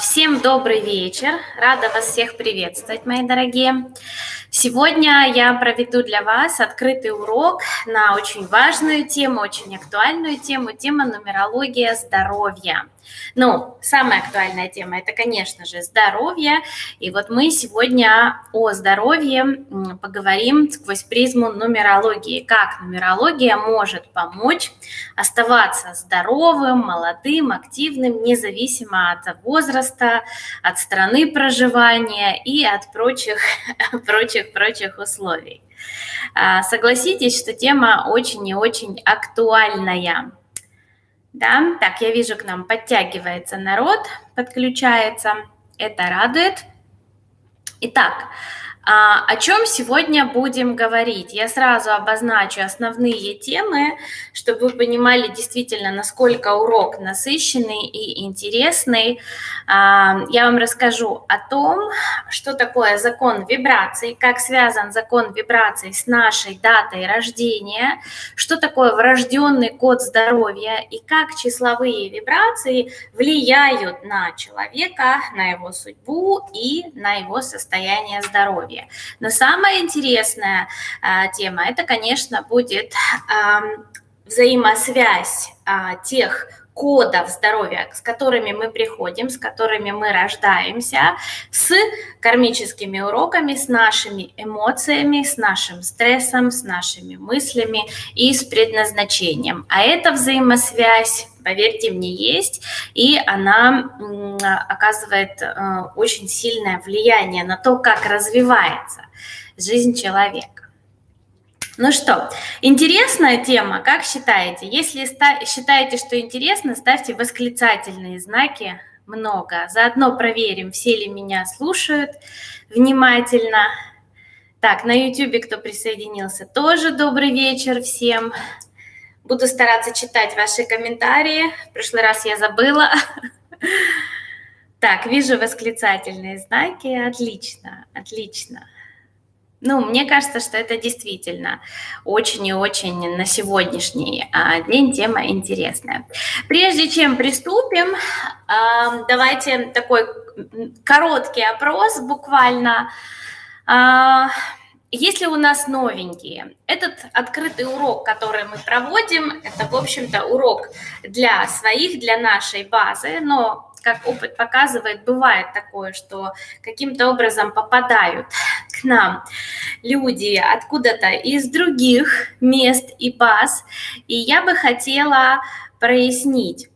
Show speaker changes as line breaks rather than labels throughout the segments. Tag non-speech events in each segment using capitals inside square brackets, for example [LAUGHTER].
Всем добрый вечер. Рада вас всех приветствовать, мои дорогие. Сегодня я проведу для вас открытый урок на очень важную тему, очень актуальную тему, тема нумерология здоровья. Ну, самая актуальная тема – это, конечно же, здоровье. И вот мы сегодня о здоровье поговорим сквозь призму нумерологии. Как нумерология может помочь оставаться здоровым, молодым, активным, независимо от возраста, от страны проживания и от прочих, [LAUGHS] прочих, прочих условий. А, согласитесь, что тема очень и очень актуальная. Да, так, я вижу, к нам подтягивается народ, подключается. Это радует. Итак, а, о чем сегодня будем говорить? Я сразу обозначу основные темы, чтобы вы понимали действительно, насколько урок насыщенный и интересный. А, я вам расскажу о том, что такое закон вибраций, как связан закон вибраций с нашей датой рождения, что такое врожденный код здоровья и как числовые вибрации влияют на человека, на его судьбу и на его состояние здоровья здоровья. Но самая интересная а, тема, это, конечно, будет а, взаимосвязь а, тех кодов здоровья, с которыми мы приходим, с которыми мы рождаемся, с кармическими уроками, с нашими эмоциями, с нашим стрессом, с нашими мыслями и с предназначением. А эта взаимосвязь поверьте мне, есть, и она оказывает э, очень сильное влияние на то, как развивается жизнь человека. Ну что, интересная тема, как считаете? Если считаете, что интересно, ставьте восклицательные знаки много. Заодно проверим, все ли меня слушают внимательно. Так, на YouTube кто присоединился, тоже добрый вечер всем. Буду стараться читать ваши комментарии. В прошлый раз я забыла. [LAUGHS] Так, вижу восклицательные знаки. Отлично, отлично. Ну, мне кажется, что это действительно очень и очень на сегодняшний а, день тема интересная. Прежде чем приступим, давайте такой короткий опрос буквально. А, если у нас новенькие, этот открытый урок, который мы проводим, это, в общем-то, урок для своих, для нашей базы, но, как опыт показывает, бывает такое, что каким-то образом попадают к нам люди откуда-то из других мест и баз, и я бы хотела прояснить,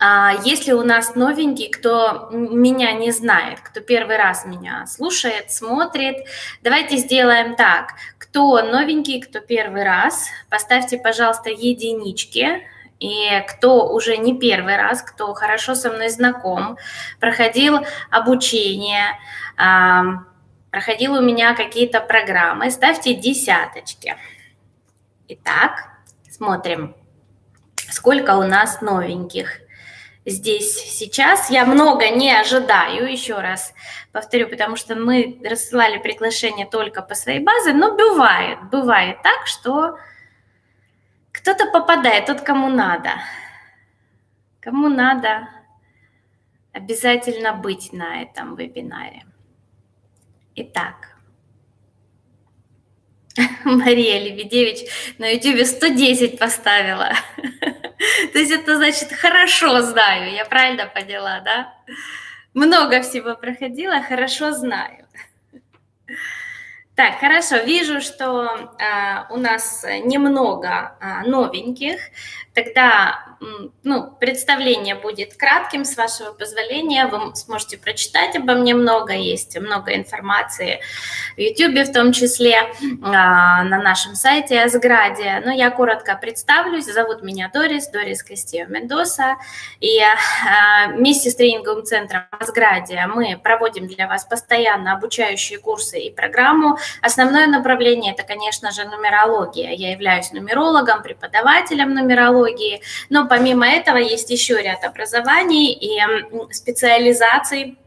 а если у нас новенький, кто меня не знает, кто первый раз меня слушает, смотрит, давайте сделаем так. Кто новенький, кто первый раз, поставьте, пожалуйста, единички. И кто уже не первый раз, кто хорошо со мной знаком, проходил обучение, проходил у меня какие-то программы, ставьте десяточки. Итак, смотрим, сколько у нас новеньких здесь сейчас. Я много не ожидаю, еще раз повторю, потому что мы рассылали приглашение только по своей базе, но бывает, бывает так, что кто-то попадает, тот, кому надо. Кому надо обязательно быть на этом вебинаре. Итак, [LAUGHS] Мария Лебедевич на YouTube 110 поставила. [LAUGHS] То есть это значит хорошо знаю, я правильно поняла, да? Много всего проходила, хорошо знаю. [LAUGHS] Так, хорошо, вижу, что э, у нас немного э, новеньких. Тогда ну, представление будет кратким, с вашего позволения. Вы сможете прочитать обо мне много, есть много информации в YouTube в том числе, а, на нашем сайте Асграде. Но я коротко представлюсь. Зовут меня Дорис, Дорис Костео Мендоса. И а, вместе с тренинговым центром Асграде мы проводим для вас постоянно обучающие курсы и программу. Основное направление – это, конечно же, нумерология. Я являюсь нумерологом, преподавателем нумерологии, но помимо этого есть еще ряд образований и специализаций,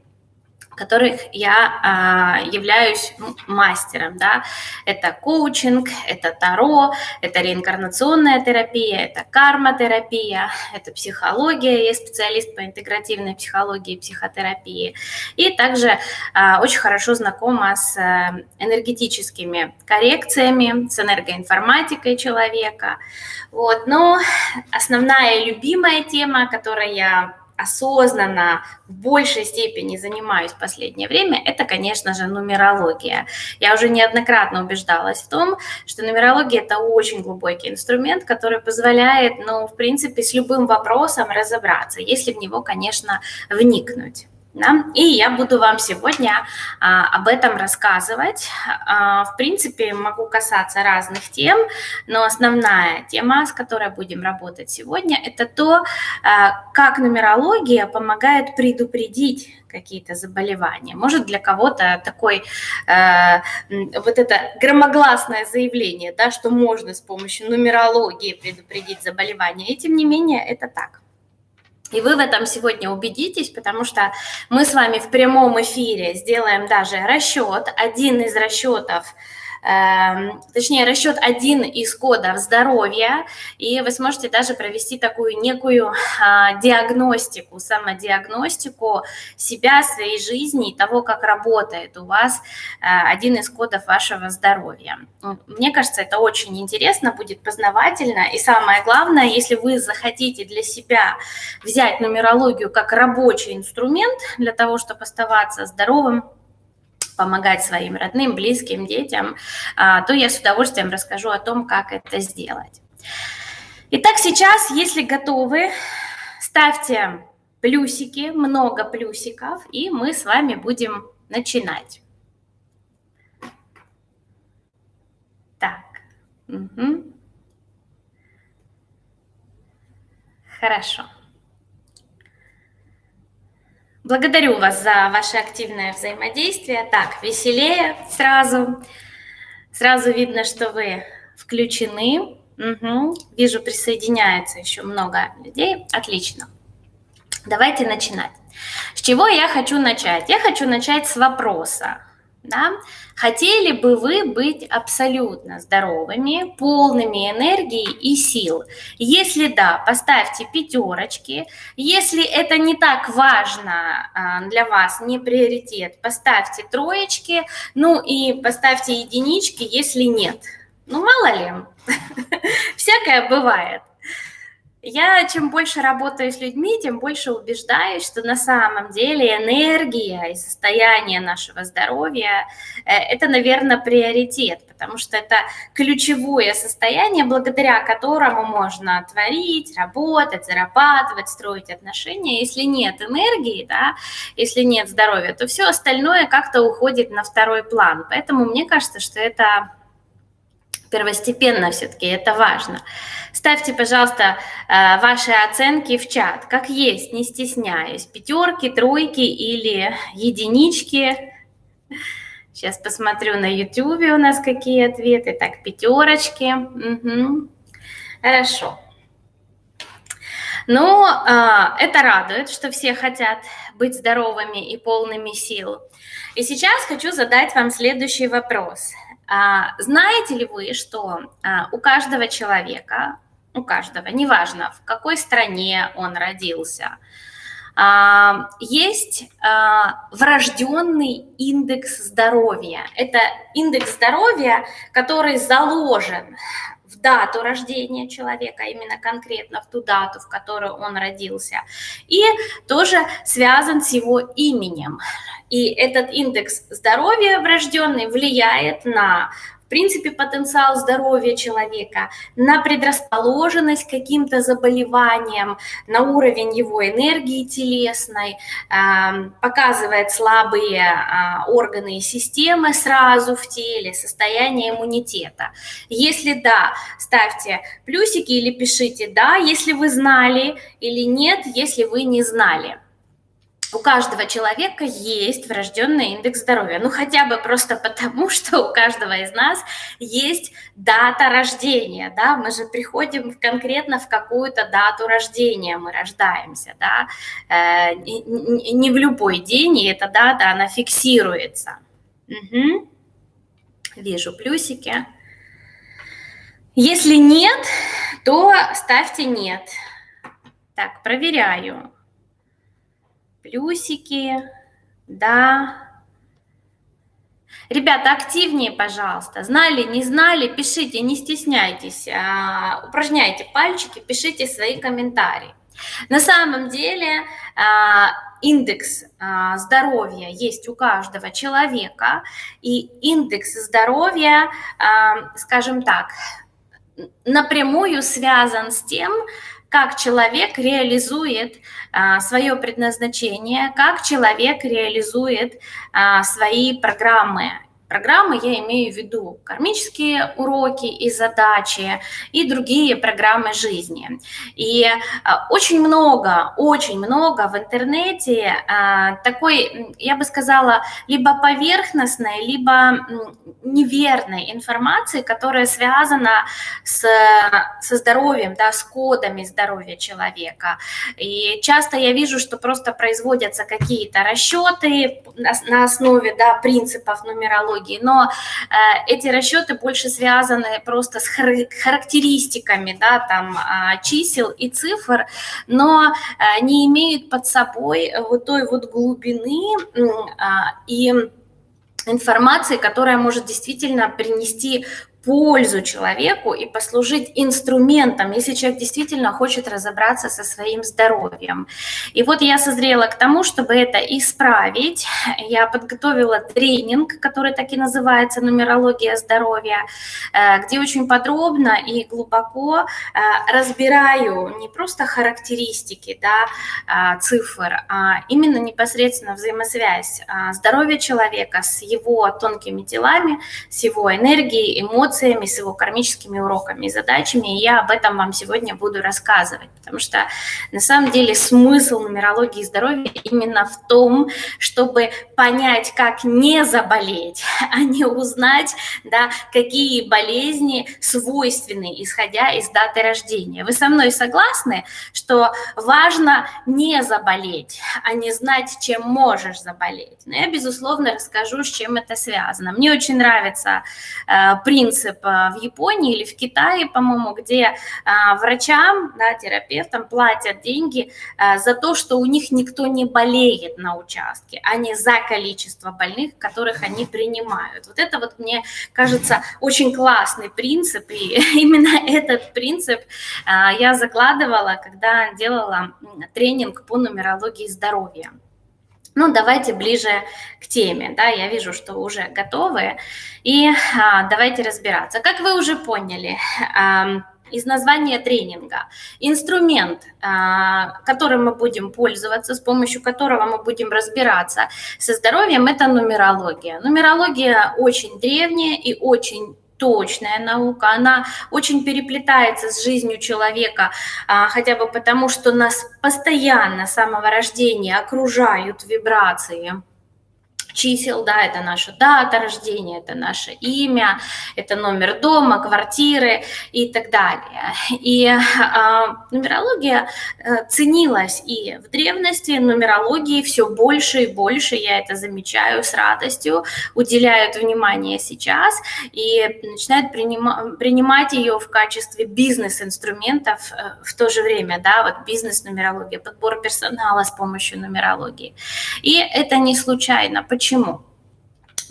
которых я а, являюсь ну, мастером, да, это коучинг, это таро, это реинкарнационная терапия, это карма-терапия, это психология, я специалист по интегративной психологии и психотерапии, и также а, очень хорошо знакома с а, энергетическими коррекциями, с энергоинформатикой человека, вот, но основная любимая тема, которой я осознанно в большей степени занимаюсь в последнее время, это, конечно же, нумерология. Я уже неоднократно убеждалась в том, что нумерология – это очень глубокий инструмент, который позволяет, ну, в принципе, с любым вопросом разобраться, если в него, конечно, вникнуть. Да? И я буду вам сегодня а, об этом рассказывать. А, в принципе, могу касаться разных тем, но основная тема, с которой будем работать сегодня, это то, а, как нумерология помогает предупредить какие-то заболевания. Может, для кого-то такой э, вот это громогласное заявление, да, что можно с помощью нумерологии предупредить заболевание. И тем не менее, это так. И вы в этом сегодня убедитесь, потому что мы с вами в прямом эфире сделаем даже расчет. Один из расчетов точнее, расчет один из кодов здоровья, и вы сможете даже провести такую некую а, диагностику, самодиагностику себя, своей жизни и того, как работает у вас а, один из кодов вашего здоровья. Мне кажется, это очень интересно, будет познавательно, и самое главное, если вы захотите для себя взять нумерологию как рабочий инструмент для того, чтобы оставаться здоровым, помогать своим родным, близким, детям, а, то я с удовольствием расскажу о том, как это сделать. Итак, сейчас, если готовы, ставьте плюсики, много плюсиков, и мы с вами будем начинать. Так. Угу. Хорошо. Благодарю вас за ваше активное взаимодействие. Так, веселее сразу. Сразу видно, что вы включены. Угу. Вижу, присоединяется еще много людей. Отлично. Давайте начинать. С чего я хочу начать? Я хочу начать с вопроса. Да? Хотели бы вы быть абсолютно здоровыми, полными энергии и сил? Если да, поставьте пятерочки. Если это не так важно а, для вас, не приоритет, поставьте троечки. Ну и поставьте единички, если нет. Ну мало ли, [LAUGHS] всякое бывает. Я чем больше работаю с людьми, тем больше убеждаюсь, что на самом деле энергия и состояние нашего здоровья э, – это, наверное, приоритет, потому что это ключевое состояние, благодаря которому можно творить, работать, зарабатывать, строить отношения. Если нет энергии, да, если нет здоровья, то все остальное как-то уходит на второй план. Поэтому мне кажется, что это первостепенно все-таки, это важно. Ставьте, пожалуйста, э, ваши оценки в чат, как есть, не стесняясь. Пятерки, тройки или единички. Сейчас посмотрю на YouTube у нас какие ответы. Так, пятерочки. Угу. Хорошо. Ну, э, это радует, что все хотят быть здоровыми и полными сил. И сейчас хочу задать вам следующий вопрос. А, знаете ли вы, что а, у каждого человека, у каждого, неважно в какой стране он родился, а, есть врожденный индекс здоровья. Это индекс здоровья, который заложен дату рождения человека, именно конкретно в ту дату, в которую он родился, и тоже связан с его именем. И этот индекс здоровья врожденный влияет на принципе, потенциал здоровья человека, на предрасположенность к каким-то заболеваниям, на уровень его энергии телесной, показывает слабые а, органы и системы сразу в теле, состояние иммунитета. Если да, ставьте плюсики или пишите «да», если вы знали, или «нет», если вы не знали. У каждого человека есть врожденный индекс здоровья. Ну, хотя бы просто потому, [LAUGHS] что у каждого из нас есть дата рождения, да, мы же приходим конкретно в какую-то дату рождения, мы рождаемся, да, э, не в любой день, и эта дата, она фиксируется. Угу. Вижу плюсики. Если нет, то ставьте нет. Так, проверяю. Плюсики, да. Ребята, активнее, пожалуйста. Знали, не знали, пишите, не стесняйтесь. А, упражняйте пальчики, пишите свои комментарии. На самом деле а, индекс а, здоровья есть у каждого человека, и индекс здоровья, скажем так, напрямую связан с тем, как человек реализует а, свое предназначение, как человек реализует а, свои программы Программы я имею в виду кармические уроки и задачи и другие программы жизни. И а, очень много, очень много в интернете а, такой, я бы сказала, либо поверхностной, либо неверной информации, которая связана с, со здоровьем, да, с кодами здоровья человека. И часто я вижу, что просто производятся какие-то расчеты на основе да, принципов нумерологии, технологий, но э, эти расчеты больше связаны просто с характеристиками, да, там, а, чисел и цифр, но э, не имеют под собой вот той вот глубины а, и информации, которая может действительно принести пользу человеку и послужить инструментом, если человек действительно хочет разобраться со своим здоровьем. И вот я созрела к тому, чтобы это исправить. Я подготовила тренинг, который так и называется «Нумерология здоровья», э, где очень подробно и глубоко э, разбираю не просто характеристики да, э, цифр, а именно непосредственно взаимосвязь здоровья человека с его тонкими телами, с его энергией, эмоциями, эмоциями, с его кармическими уроками и задачами, и я об этом вам сегодня буду рассказывать, потому что на самом деле смысл нумерологии здоровья именно в том, чтобы понять, как не заболеть, [LAUGHS] а не узнать, да, какие болезни свойственны, исходя из даты рождения. Вы со мной согласны, что важно не заболеть, а не знать, чем можешь заболеть? Но я, безусловно, расскажу, с чем это связано. Мне очень нравится э, принцип принцип в Японии или в Китае, по-моему, где а, врачам, да, терапевтам платят деньги а, за то, что у них никто не болеет на участке, а не за количество больных, которых они принимают. Вот это вот мне кажется очень классный принцип, и [LAUGHS] именно этот принцип а, я закладывала, когда делала тренинг по нумерологии здоровья. Ну, давайте ближе к теме, да, я вижу, что уже готовы, и а, давайте разбираться. Как вы уже поняли, а, из названия тренинга. Инструмент, а, которым мы будем пользоваться, с помощью которого мы будем разбираться со здоровьем, это нумерология. Нумерология очень древняя и очень точная наука, она очень переплетается с жизнью человека, а, хотя бы потому, что нас постоянно с самого рождения окружают вибрации чисел, да, это наша дата рождения, это наше имя, это номер дома, квартиры и так далее. И э, нумерология э, ценилась и в древности, нумерологии все больше и больше, я это замечаю с радостью, уделяют внимание сейчас и начинают принима- принимать ее в качестве бизнес-инструментов э, в то же время, да, вот бизнес-нумерология, подбор персонала с помощью нумерологии. И это не случайно. Почему? Почему?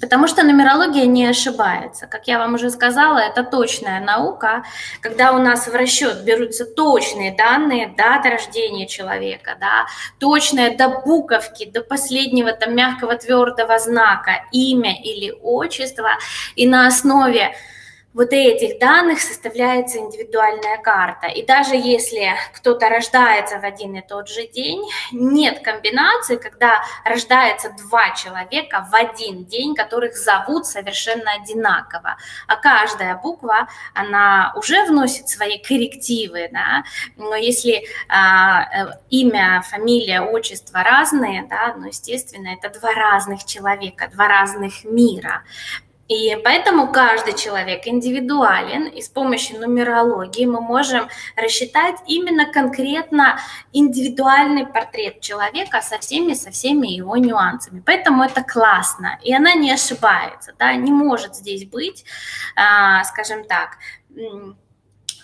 Потому что нумерология не ошибается. Как я вам уже сказала, это точная наука, когда у нас в расчет берутся точные данные, дата рождения человека, да, точная до буковки, до последнего там мягкого твердого знака, имя или отчество, и на основе вот этих данных составляется индивидуальная карта. И даже если кто-то рождается в один и тот же день, нет комбинации, когда рождается два человека в один день, которых зовут совершенно одинаково. А каждая буква, она уже вносит свои коррективы, да? но если а, э, имя, фамилия, отчество разные, да, ну, естественно, это два разных человека, два разных мира. И поэтому каждый человек индивидуален, и с помощью нумерологии мы можем рассчитать именно конкретно индивидуальный портрет человека со всеми, со всеми его нюансами. Поэтому это классно, и она не ошибается, да, не может здесь быть, а, скажем так,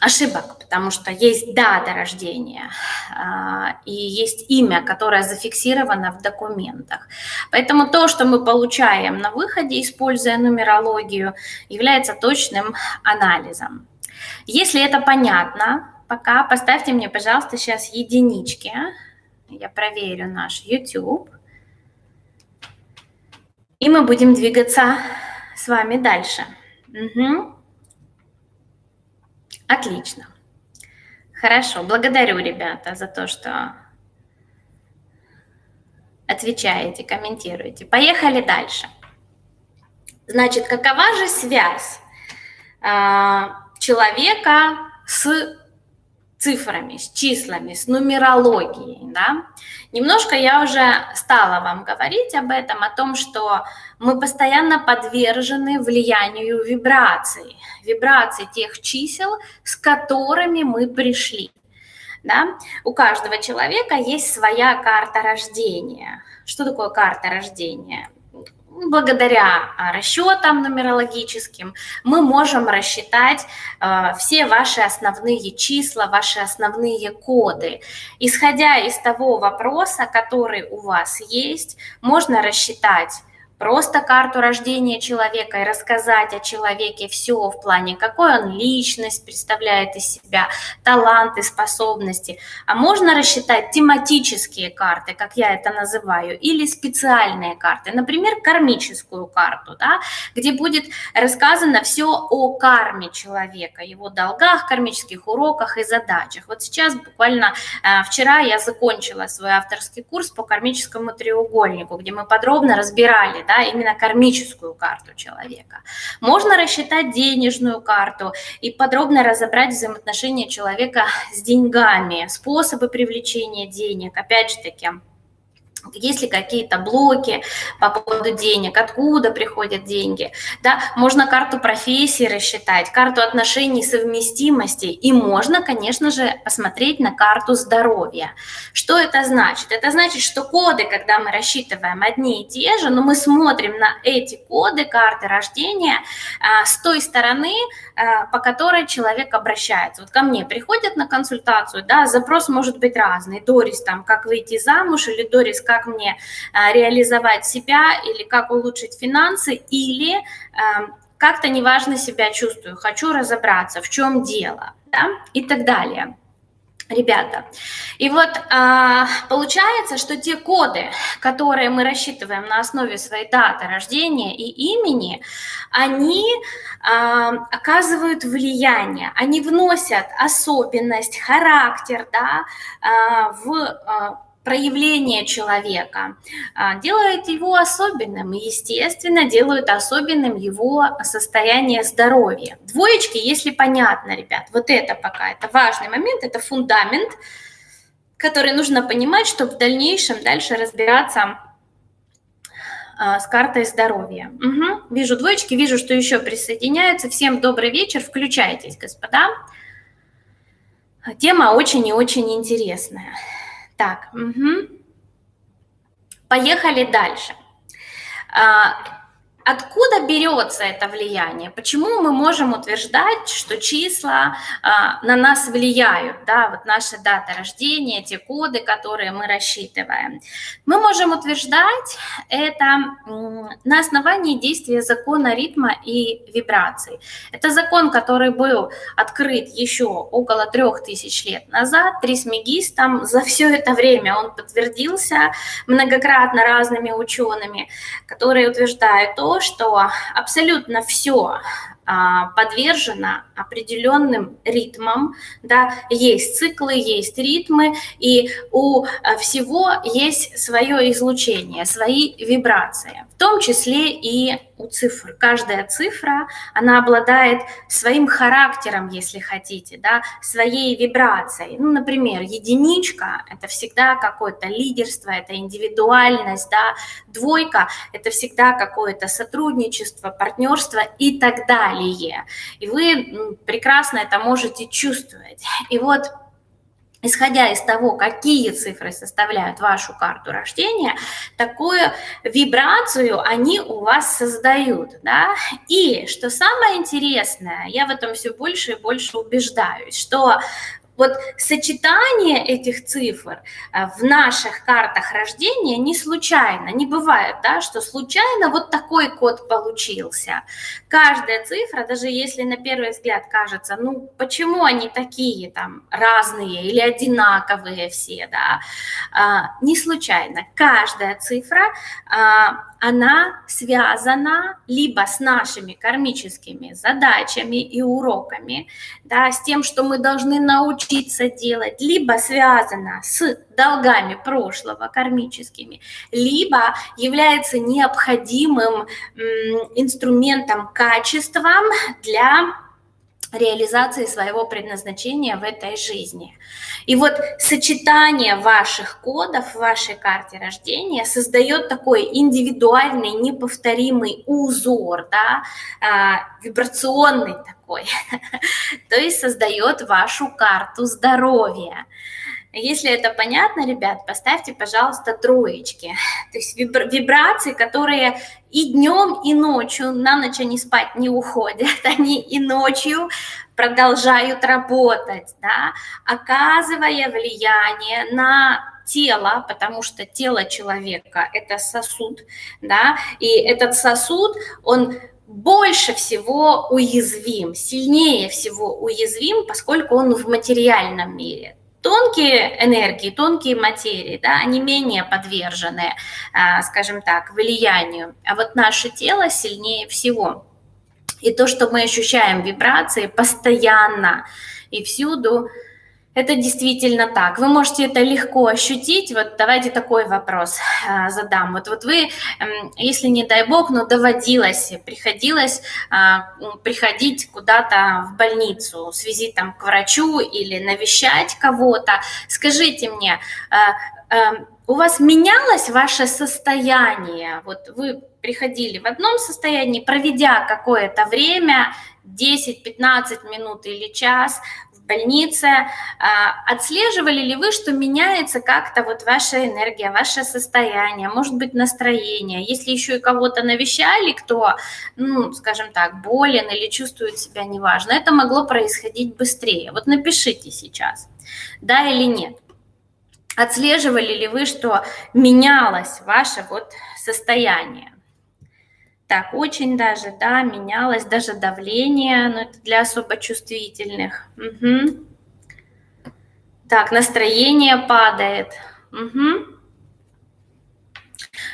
ошибок, потому что есть дата рождения а, и есть имя, которое зафиксировано в документах. Поэтому то, что мы получаем на выходе, используя нумерологию, является точным анализом. Если это понятно, пока поставьте мне, пожалуйста, сейчас единички. Я проверю наш YouTube. И мы будем двигаться с вами дальше. Угу. Отлично. Хорошо, благодарю, ребята, за то, что отвечаете, комментируете. Поехали дальше. Значит, какова же связь э, человека с цифрами, с числами, с нумерологией, да? Немножко я уже стала вам говорить об этом, о том, что мы постоянно подвержены влиянию вибраций, вибраций тех чисел, с которыми мы пришли. Да? У каждого человека есть своя карта рождения. Что такое карта рождения? благодаря а, расчетам нумерологическим мы можем рассчитать э, все ваши основные числа, ваши основные коды. Исходя из того вопроса, который у вас есть, можно рассчитать просто карту рождения человека и рассказать о человеке все в плане, какой он личность представляет из себя, таланты, способности. А можно рассчитать тематические карты, как я это называю, или специальные карты, например, кармическую карту, да, где будет рассказано все о карме человека, его долгах, кармических уроках и задачах. Вот сейчас буквально э, вчера я закончила свой авторский курс по кармическому треугольнику, где мы подробно разбирали да, именно кармическую карту человека. Можно рассчитать денежную карту и подробно разобрать взаимоотношения человека с деньгами, способы привлечения денег, опять же таки, есть ли какие-то блоки по поводу денег, откуда приходят деньги. Да? Можно карту профессии рассчитать, карту отношений совместимости, и можно, конечно же, посмотреть на карту здоровья. Что это значит? Это значит, что коды, когда мы рассчитываем одни и те же, но мы смотрим на эти коды карты рождения а, с той стороны, а, по которой человек обращается. Вот ко мне приходят на консультацию, да, запрос может быть разный. Дорис, там, как выйти замуж, или Дорис, как мне а, реализовать себя, или как улучшить финансы, или а, как-то неважно себя чувствую, хочу разобраться, в чем дело, да, и так далее ребята. И вот а, получается, что те коды, которые мы рассчитываем на основе своей даты рождения и имени, они а, оказывают влияние, они вносят особенность, характер да, а, в а, проявление человека, а, делает его особенным и, естественно, делают особенным его состояние здоровья. Двоечки, если понятно, ребят, вот это пока, это важный момент, это фундамент, который нужно понимать, чтобы в дальнейшем дальше разбираться а, с картой здоровья. Угу. Вижу двоечки, вижу, что еще присоединяются. Всем добрый вечер, включайтесь, господа. Тема очень и очень интересная. Так, угу. поехали дальше. Откуда берется это влияние? Почему мы можем утверждать, что числа а, на нас влияют, да, вот наши даты рождения, те коды, которые мы рассчитываем? Мы можем утверждать это на основании действия закона ритма и вибраций. Это закон, который был открыт еще около трех тысяч лет назад трисмегистом. За все это время он подтвердился многократно разными учеными, которые утверждают то, что абсолютно все а, подвержена определенным ритмам, да, есть циклы, есть ритмы, и у а, всего есть свое излучение, свои вибрации, в том числе и у цифр. Каждая цифра, она обладает своим характером, если хотите, да, своей вибрацией. Ну, например, единичка – это всегда какое-то лидерство, это индивидуальность, да, двойка – это всегда какое-то сотрудничество, партнерство и так далее. И вы прекрасно это можете чувствовать. И вот исходя из того, какие цифры составляют вашу карту рождения, такую вибрацию они у вас создают. Да? И что самое интересное, я в этом все больше и больше убеждаюсь, что вот сочетание этих цифр э, в наших картах рождения не случайно, не бывает, да, что случайно вот такой код получился. Каждая цифра, даже если на первый взгляд кажется, ну почему они такие там разные или одинаковые все, да, а, не случайно. Каждая цифра а, она связана либо с нашими кармическими задачами и уроками, да, с тем, что мы должны научиться делать, либо связана с долгами прошлого, кармическими, либо является необходимым инструментом, качеством для реализации своего предназначения в этой жизни. И вот сочетание ваших кодов в вашей карте рождения создает такой индивидуальный, неповторимый узор, да, а, вибрационный такой, [LAUGHS] то есть создает вашу карту здоровья. Если это понятно, ребят, поставьте, пожалуйста, троечки. [LAUGHS] То есть вибрации, которые и днем, и ночью, на ночь они спать не уходят, [LAUGHS] они и ночью продолжают работать, да, оказывая влияние на тело, потому что тело человека – это сосуд, да, и этот сосуд, он больше всего уязвим, сильнее всего уязвим, поскольку он в материальном мире тонкие энергии, тонкие материи, да, они менее подвержены, а, скажем так, влиянию, а вот наше тело сильнее всего. И то, что мы ощущаем вибрации постоянно и всюду, это действительно так. Вы можете это легко ощутить. Вот давайте такой вопрос а, задам. Вот, вот вы, если не дай бог, но доводилось, приходилось а, приходить куда-то в больницу с визитом к врачу или навещать кого-то, скажите мне, а, у вас менялось ваше состояние? Вот вы приходили в одном состоянии, проведя какое-то время, 10-15 минут или час, больнице. А, отслеживали ли вы, что меняется как-то вот ваша энергия, ваше состояние, может быть, настроение? Если еще и кого-то навещали, кто, ну, скажем так, болен или чувствует себя неважно, это могло происходить быстрее. Вот напишите сейчас, да или нет. Отслеживали ли вы, что менялось ваше вот состояние? Так, очень даже, да, менялось даже давление, но это для особо чувствительных. Угу. Так, настроение падает. Угу.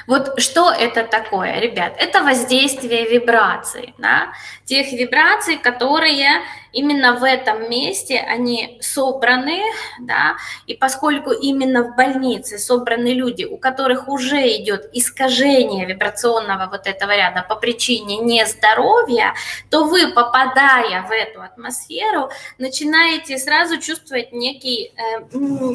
Вот что это такое, ребят? Это воздействие вибраций, да? тех вибраций, которые именно в этом месте, они собраны, да? и поскольку именно в больнице собраны люди, у которых уже идет искажение вибрационного вот этого ряда по причине нездоровья, то вы, попадая в эту атмосферу, начинаете сразу чувствовать некий... Э,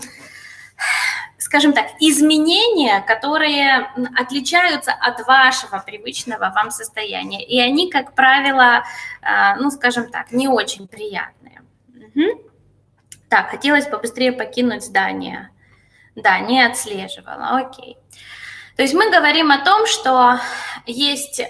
скажем так, изменения, которые отличаются от вашего привычного вам состояния. И они, как правило, а, ну, скажем так, не очень приятные. Угу. Так, хотелось побыстрее покинуть здание. Да, не отслеживала, окей. То есть мы говорим о том, что есть э,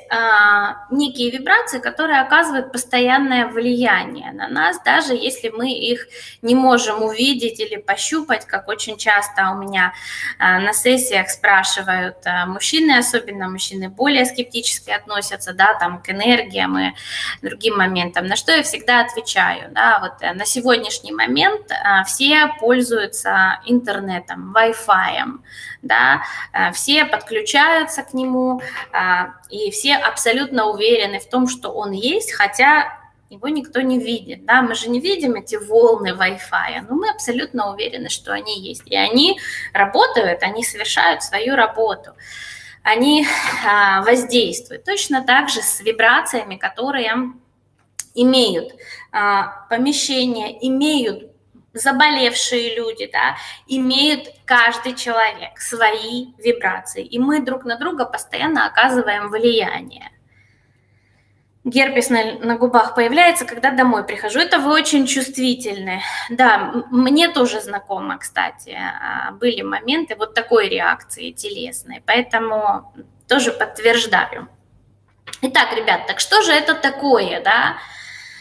некие вибрации, которые оказывают постоянное влияние на нас, даже если мы их не можем увидеть или пощупать, как очень часто у меня э, на сессиях спрашивают э, мужчины, особенно мужчины более скептически относятся, да, там, к энергиям и другим моментам, на что я всегда отвечаю, да, вот на сегодняшний момент э, все пользуются интернетом, Wi-Fi, да, э, все подключаются к нему, а, и все абсолютно уверены в том, что он есть, хотя его никто не видит, да, мы же не видим эти волны Wi-Fi, но мы абсолютно уверены, что они есть, и они работают, они совершают свою работу, они а, воздействуют. Точно так же с вибрациями, которые имеют помещение, имеют заболевшие люди, да, имеют каждый человек свои вибрации, и мы друг на друга постоянно оказываем влияние. Герпес на, на губах появляется, когда домой прихожу. Это вы очень чувствительны. Да, мне тоже знакомо, кстати, а, были моменты вот такой реакции телесной, поэтому тоже подтверждаю. Итак, ребят, так что же это такое, да?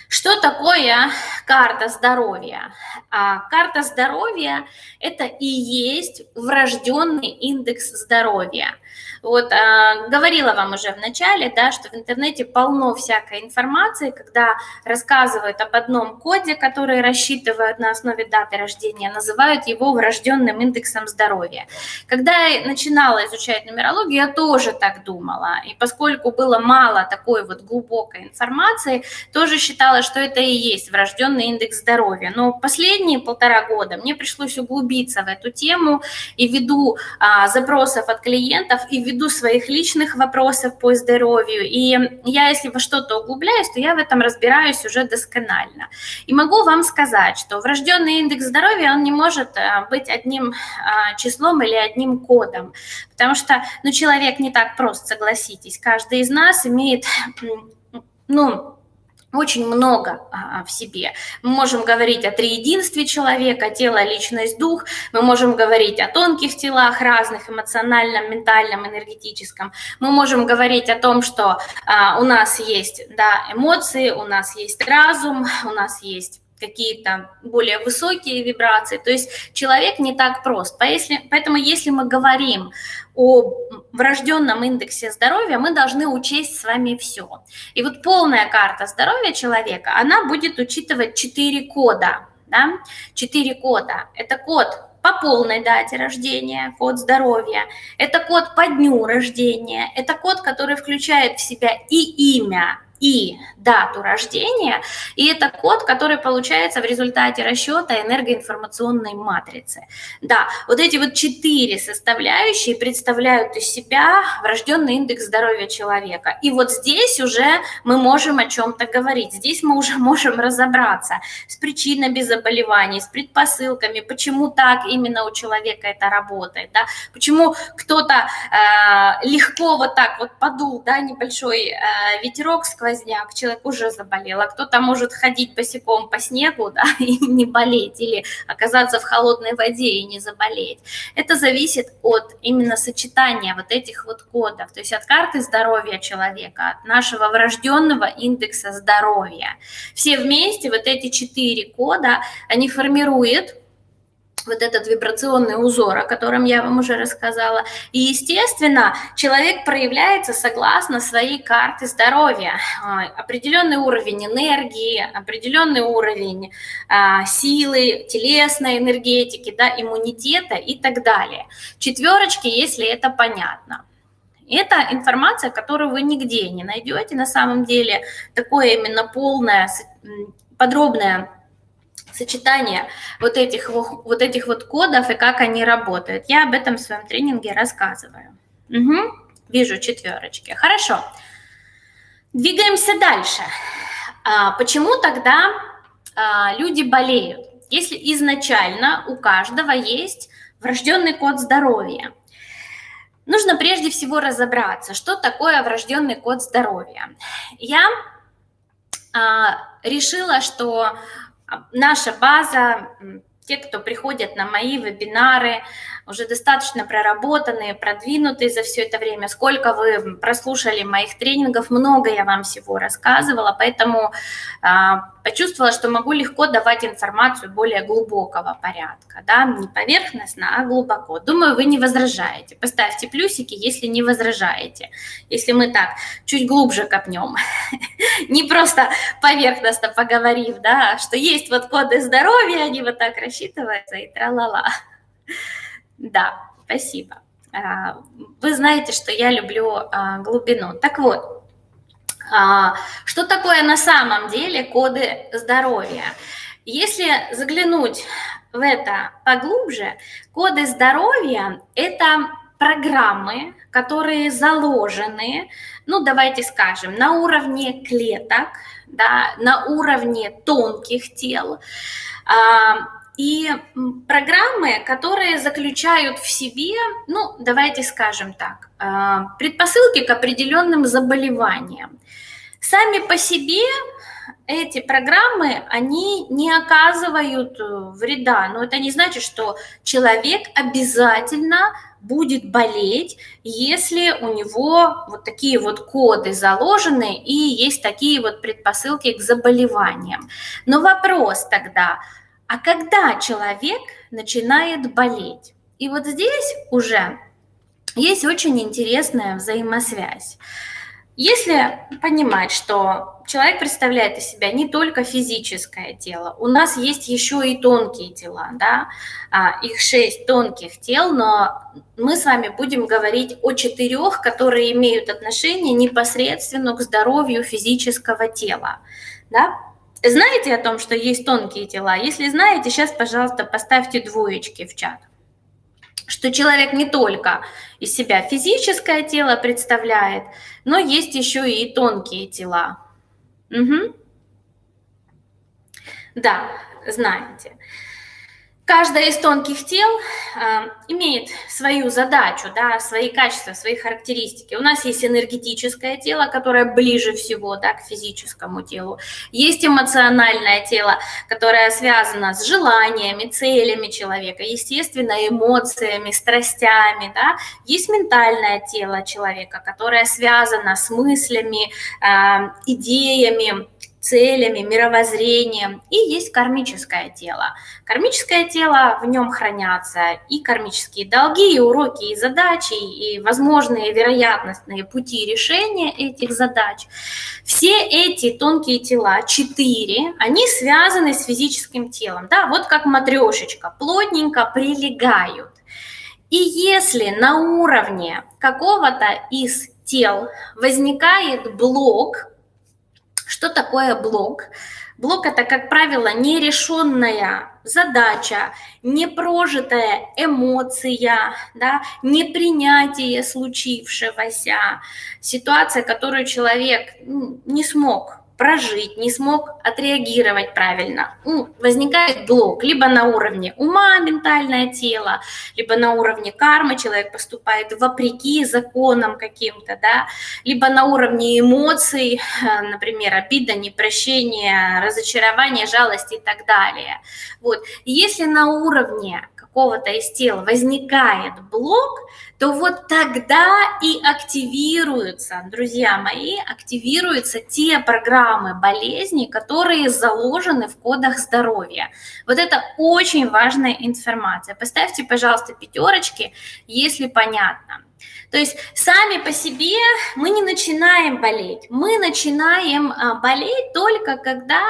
Что такое карта здоровья? А карта здоровья – это и есть врожденный индекс здоровья – вот а, говорила вам уже в начале, да, что в интернете полно всякой информации, когда рассказывают об одном коде, который рассчитывают на основе даты рождения, называют его врожденным индексом здоровья. Когда я начинала изучать нумерологию, я тоже так думала. И поскольку было мало такой вот глубокой информации, тоже считала, что это и есть врожденный индекс здоровья. Но последние полтора года мне пришлось углубиться в эту тему и ввиду а, запросов от клиентов и ввиду своих личных вопросов по здоровью. И я, если во что-то углубляюсь, то я в этом разбираюсь уже досконально. И могу вам сказать, что врожденный индекс здоровья, он не может э, быть одним а, числом или одним кодом, потому что ну, человек не так прост, согласитесь. Каждый из нас имеет ну, очень много а, в себе. Мы можем говорить о триединстве человека, тело, личность, дух. Мы можем говорить о тонких телах разных, эмоциональном, ментальном, энергетическом. Мы можем говорить о том, что а, у нас есть да, эмоции, у нас есть разум, у нас есть какие-то более высокие вибрации. То есть человек не так прост. Поэтому если мы говорим о врожденном индексе здоровья, мы должны учесть с вами все. И вот полная карта здоровья человека, она будет учитывать 4 кода. Да? 4 кода. Это код по полной дате рождения, код здоровья. Это код по дню рождения. Это код, который включает в себя и имя, и дату рождения, и это код, который получается в результате расчета энергоинформационной матрицы. Да, вот эти вот четыре составляющие представляют из себя врожденный индекс здоровья человека. И вот здесь уже мы можем о чем-то говорить, здесь мы уже [LAUGHS] можем разобраться с причинами заболеваний, с предпосылками, почему так именно у человека это работает, да, почему кто-то э, легко вот так вот подул, да, небольшой э, ветерок сквозь сквозняк, человек уже заболел, а кто-то может ходить босиком по снегу да, [LAUGHS] и не болеть, или оказаться в холодной воде и не заболеть. Это зависит от именно сочетания вот этих вот кодов, то есть от карты здоровья человека, от нашего врожденного индекса здоровья. Все вместе, вот эти четыре кода, они формируют вот этот вибрационный узор, о котором я вам уже рассказала. И, естественно, человек проявляется согласно своей карте здоровья. А, определенный уровень энергии, определенный уровень а, силы, телесной энергетики, да, иммунитета и так далее. Четверочки, если это понятно. Это информация, которую вы нигде не найдете на самом деле. Такое именно полное, подробное сочетание вот этих, вот этих вот кодов и как они работают. Я об этом в своем тренинге рассказываю. Угу. Вижу четверочки. Хорошо. Двигаемся дальше. А, почему тогда а, люди болеют? Если изначально у каждого есть врожденный код здоровья, нужно прежде всего разобраться, что такое врожденный код здоровья. Я а, решила, что наша база, те, кто приходят на мои вебинары, уже достаточно проработанные, продвинутые за все это время. Сколько вы прослушали моих тренингов, много я вам всего рассказывала, поэтому а, почувствовала, что могу легко давать информацию более глубокого порядка, да, не поверхностно, а глубоко. Думаю, вы не возражаете. Поставьте плюсики, если не возражаете. Если мы так чуть глубже копнем, [LAUGHS] не просто поверхностно поговорив, да, что есть вот коды здоровья, они вот так рассчитываются и тра-ла-ла. Да, спасибо. А, вы знаете, что я люблю а, глубину. Так вот, А, что такое на самом деле коды здоровья? Если заглянуть в это поглубже, коды здоровья – это программы, которые заложены, ну давайте скажем, на уровне клеток, да, на уровне тонких тел, и программы, которые заключают в себе, ну давайте скажем так, а, предпосылки к определенным заболеваниям. Сами по себе эти программы, они не оказывают э, вреда, но это не значит, что человек обязательно будет болеть, если у него вот такие вот коды заложены и есть такие вот предпосылки к заболеваниям. Но вопрос тогда, а когда человек начинает болеть? И вот здесь уже есть очень интересная взаимосвязь. Если понимать, что человек представляет из себя не только физическое тело, у нас есть еще и тонкие тела, да, а, их шесть тонких тел, но мы с вами будем говорить о четырех, которые имеют отношение непосредственно к здоровью физического тела, да. Знаете о том, что есть тонкие тела? Если знаете, сейчас, пожалуйста, поставьте двоечки в чат что человек не только из себя физическое тело представляет, но есть еще и тонкие тела. Угу. Да, знаете. Каждое из тонких тел э, имеет свою задачу, да, свои качества, свои характеристики. У нас есть энергетическое тело, которое ближе всего да, к физическому телу. Есть эмоциональное тело, которое связано с желаниями, целями человека, естественно, эмоциями, страстями. Да. Есть ментальное тело человека, которое связано с мыслями, э, идеями, целями, мировоззрением, и есть кармическое тело. Кармическое тело, в нем хранятся и кармические долги, и уроки, и задачи, и возможные вероятностные пути решения этих задач. Все эти тонкие тела, четыре, они связаны с физическим телом, да, вот как матрешечка, плотненько прилегают. И если на уровне какого-то из тел возникает блок, что такое блок? Блок – это, как правило, нерешенная задача, непрожитая эмоция, да, непринятие случившегося, ситуация, которую человек не смог прожить, не смог отреагировать правильно. Ну, возникает блок либо на уровне ума, ментальное тело, либо на уровне кармы, человек поступает вопреки законам каким-то, да, либо на уровне эмоций, например, обида, непрощение, разочарование, жалость и так далее. Вот. Если на уровне какого-то из тел возникает блок, то вот тогда и активируются, друзья мои, активируются те программы болезней, которые заложены в кодах здоровья. Вот это очень важная информация. Поставьте, пожалуйста, пятерочки, если понятно. То есть сами по себе мы не начинаем болеть. Мы начинаем а, болеть только когда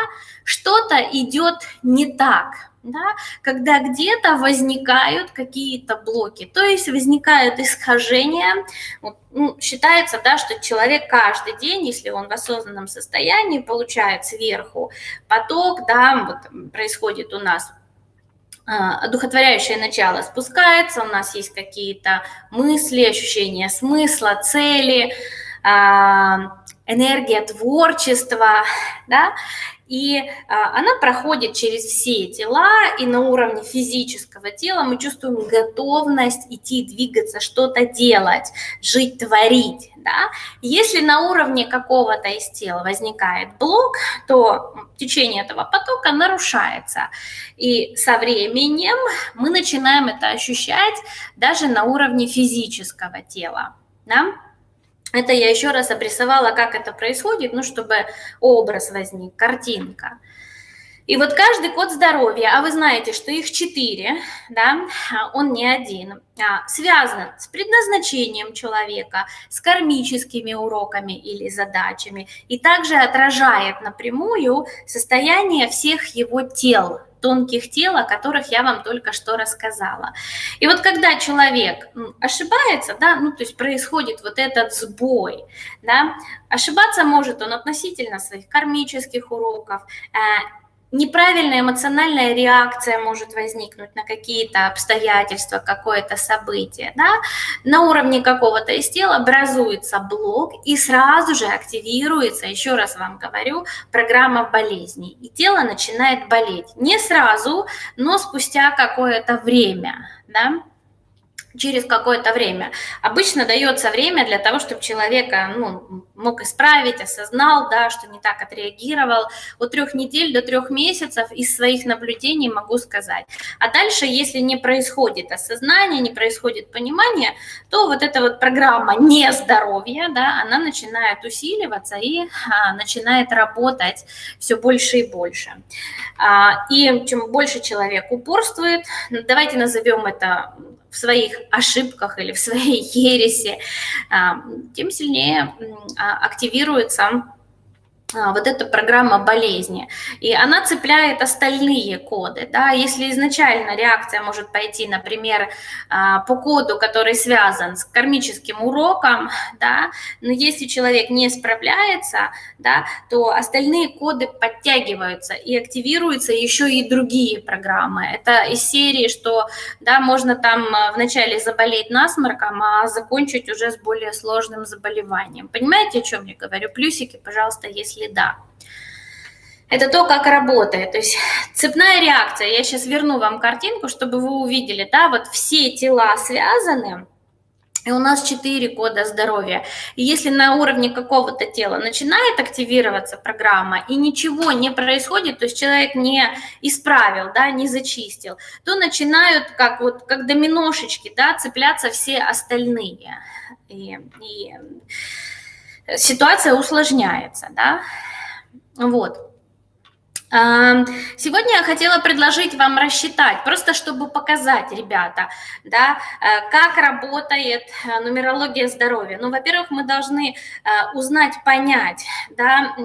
что-то идет не так да, когда где-то возникают какие-то блоки, то есть возникают искажения. ну, считается, да, что человек каждый день, если он в осознанном состоянии, получает сверху поток, да, вот происходит у нас одухотворяющее начало спускается, у нас есть какие-то мысли, ощущения смысла, цели, а, энергия творчества, да, и а, она проходит через все тела, и на уровне физического тела мы чувствуем готовность идти, двигаться, что-то делать, жить, творить. Да? Если на уровне какого-то из тел возникает блок, то течение этого потока нарушается. И со временем мы начинаем это ощущать даже на уровне физического тела. Да? Это я еще раз обрисовала, как это происходит, ну, чтобы образ возник, картинка. И вот каждый код здоровья, а вы знаете, что их четыре, да, он не один, а, связан с предназначением человека, с кармическими уроками или задачами, и также отражает напрямую состояние всех его тел, тонких тел, о которых я вам только что рассказала. И вот когда человек ошибается, да, ну, то есть происходит вот этот сбой, да, ошибаться может он относительно своих кармических уроков, э, неправильная эмоциональная реакция может возникнуть на какие-то обстоятельства, какое-то событие, да, на уровне какого-то из тела образуется блок и сразу же активируется, еще раз вам говорю, программа болезни, и тело начинает болеть. Не сразу, но спустя какое-то время, да, через какое-то время. Обычно дается время для того, чтобы человека ну, мог исправить, осознал, да, что не так отреагировал. От трех недель до трех месяцев из своих наблюдений могу сказать. А дальше, если не происходит осознание, не происходит понимание, то вот эта вот программа нездоровья, да, она начинает усиливаться и а, начинает работать все больше и больше. А, и чем больше человек упорствует, давайте назовем это в своих ошибках или в своей [LAUGHS] ересе, а, тем сильнее а, активируется вот эта программа болезни. И она цепляет остальные коды. Да? Если изначально реакция может пойти, например, а, по коду, который связан с кармическим уроком, да? но если человек не справляется, да, то остальные коды подтягиваются и активируются еще и другие программы. Это из серии, что да, можно там а, вначале заболеть насморком, а закончить уже с более сложным заболеванием. Понимаете, о чем я говорю? Плюсики, пожалуйста, если следа. Это то, как работает. То есть цепная реакция. Я сейчас верну вам картинку, чтобы вы увидели, да, вот все тела связаны, и у нас четыре кода здоровья. И если на уровне какого-то тела начинает активироваться программа, и ничего не происходит, то есть человек не исправил, да, не зачистил, то начинают, как, вот, как доминошечки, да, цепляться все остальные. И, и ситуация усложняется, да, вот. Сегодня я хотела предложить вам рассчитать, просто чтобы показать, ребята, да, э, как работает э, нумерология здоровья. Ну, во-первых, мы должны э, узнать, понять, да,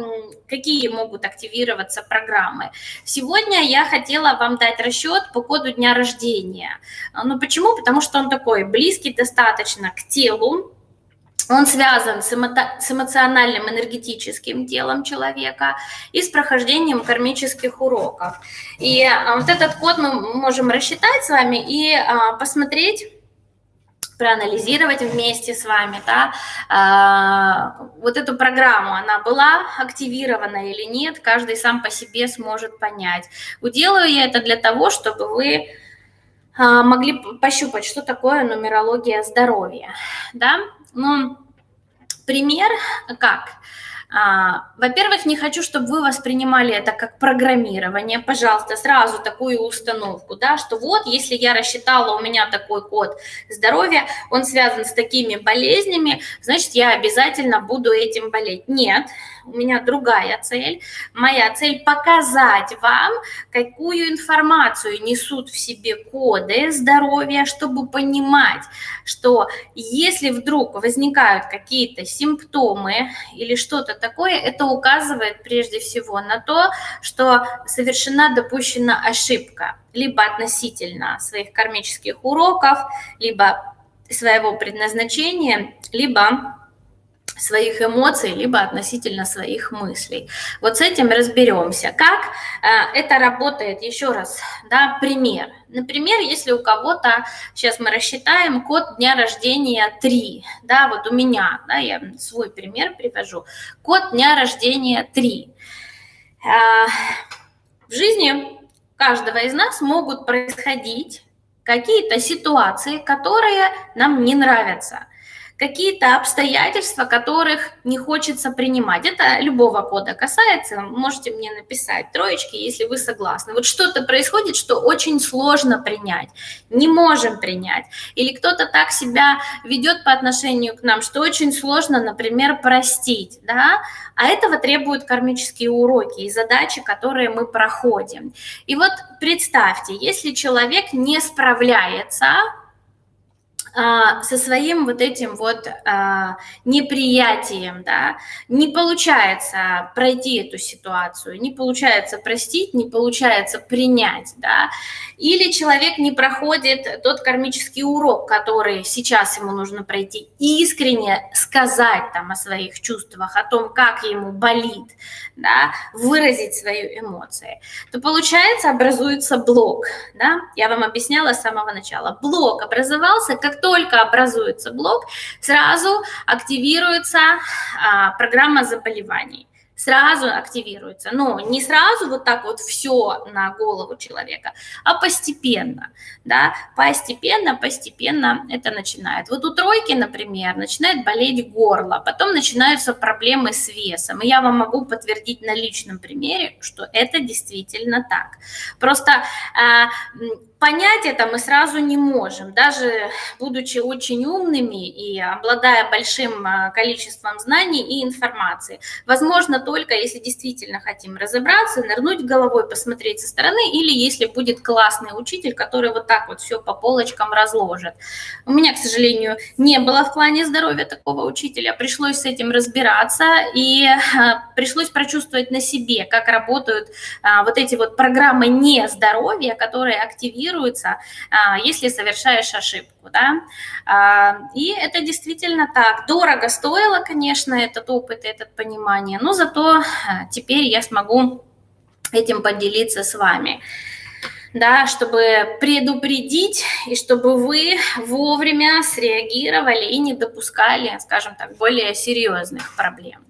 какие могут активироваться программы. Сегодня я хотела вам дать расчет по коду дня рождения. Ну, почему? Потому что он такой близкий достаточно к телу, он связан с, эмо- с эмоциональным энергетическим телом человека и с прохождением кармических уроков. И а, вот этот код мы можем рассчитать с вами и а, посмотреть, проанализировать вместе с вами, да, а, вот эту программу, она была активирована или нет, каждый сам по себе сможет понять. Уделаю я это для того, чтобы вы могли пощупать, что такое нумерология здоровья, да, ну, пример как? А, во-первых, не хочу, чтобы вы воспринимали это как программирование. Пожалуйста, сразу такую установку, да, что вот, если я рассчитала, у меня такой код здоровья, он связан с такими болезнями, значит, я обязательно буду этим болеть. Нет, у меня другая цель. Моя цель показать вам, какую информацию несут в себе коды здоровья, чтобы понимать, что если вдруг возникают какие-то симптомы или что-то такое, это указывает прежде всего на то, что совершена допущена ошибка, либо относительно своих кармических уроков, либо своего предназначения, либо своих эмоций, либо относительно своих мыслей. Вот с этим разберемся. Как э, это работает, еще раз, да, пример. Например, если у кого-то, сейчас мы рассчитаем, код дня рождения 3, да, вот у меня, да, я свой пример привожу, код дня рождения 3. Э, в жизни каждого из нас могут происходить какие-то ситуации, которые нам не нравятся – какие-то обстоятельства, которых не хочется принимать. Это любого кода касается, можете мне написать троечки, если вы согласны. Вот что-то происходит, что очень сложно принять, не можем принять. Или кто-то так себя ведет по отношению к нам, что очень сложно, например, простить, да, а этого требуют кармические уроки и задачи, которые мы проходим. И вот представьте, если человек не справляется со своим вот этим вот а, неприятием, да, не получается пройти эту ситуацию, не получается простить, не получается принять, да, или человек не проходит тот кармический урок, который сейчас ему нужно пройти, искренне сказать там о своих чувствах, о том, как ему болит, да, выразить свои эмоции, то получается образуется блок, да, я вам объясняла с самого начала, блок образовался, как только образуется блок, сразу активируется а, программа заболеваний сразу активируется. Но не сразу вот так вот все на голову человека, а постепенно, да, постепенно, постепенно это начинает. Вот у тройки, например, начинает болеть горло, потом начинаются проблемы с весом. И я вам могу подтвердить на личном примере, что это действительно так. Просто э, понять это мы сразу не можем, даже будучи очень умными и обладая большим а, количеством знаний и информации. Возможно, только если действительно хотим разобраться, нырнуть головой, посмотреть со стороны, или если будет классный учитель, который вот так вот все по полочкам разложит. У меня, к сожалению, не было в плане здоровья такого учителя, пришлось с этим разбираться, и а, пришлось прочувствовать на себе, как работают а, вот эти вот программы нездоровья, которые активируют корректируется, а, если совершаешь ошибку. Да? А, и это действительно так. Дорого стоило, конечно, этот опыт, это понимание, но зато а, теперь я смогу этим поделиться с вами да, чтобы предупредить и чтобы вы вовремя среагировали и не допускали, скажем так, более серьезных проблем.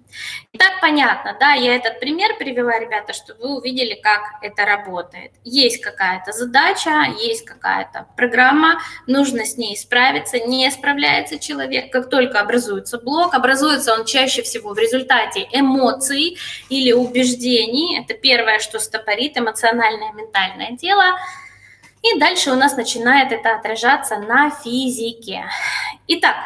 Итак, понятно, да, я этот пример привела, ребята, чтобы вы увидели, как это работает. Есть какая-то задача, есть какая-то программа, нужно с ней справиться, не справляется человек, как только образуется блок, образуется он чаще всего в результате эмоций или убеждений, это первое, что стопорит эмоциональное, ментальное тело, и дальше у нас начинает это отражаться на физике. Итак,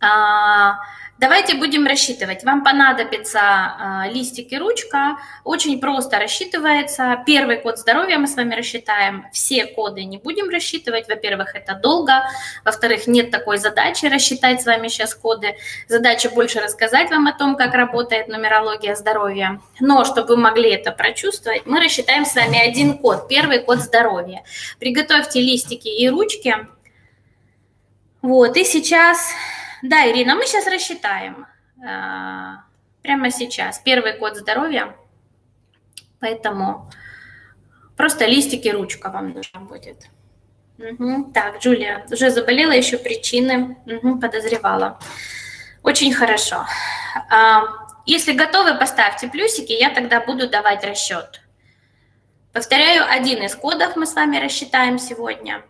а, Давайте будем рассчитывать. Вам понадобится э, листик и ручка. Очень просто рассчитывается. Первый код здоровья мы с вами рассчитаем. Все коды не будем рассчитывать. Во-первых, это долго. Во-вторых, нет такой задачи рассчитать с вами сейчас коды. Задача больше рассказать вам о том, как работает нумерология здоровья. Но чтобы вы могли это прочувствовать, мы рассчитаем с вами один код. Первый код здоровья. Приготовьте листики и ручки. Вот, и сейчас да, Ирина, мы сейчас рассчитаем. А, прямо сейчас. Первый код здоровья. Поэтому просто листики, ручка вам нужна будет. Угу. Так, Джулия, уже заболела, еще причины угу, подозревала. Очень хорошо. А, если готовы, поставьте плюсики, я тогда буду давать расчет. Повторяю, один из кодов мы с вами рассчитаем сегодня.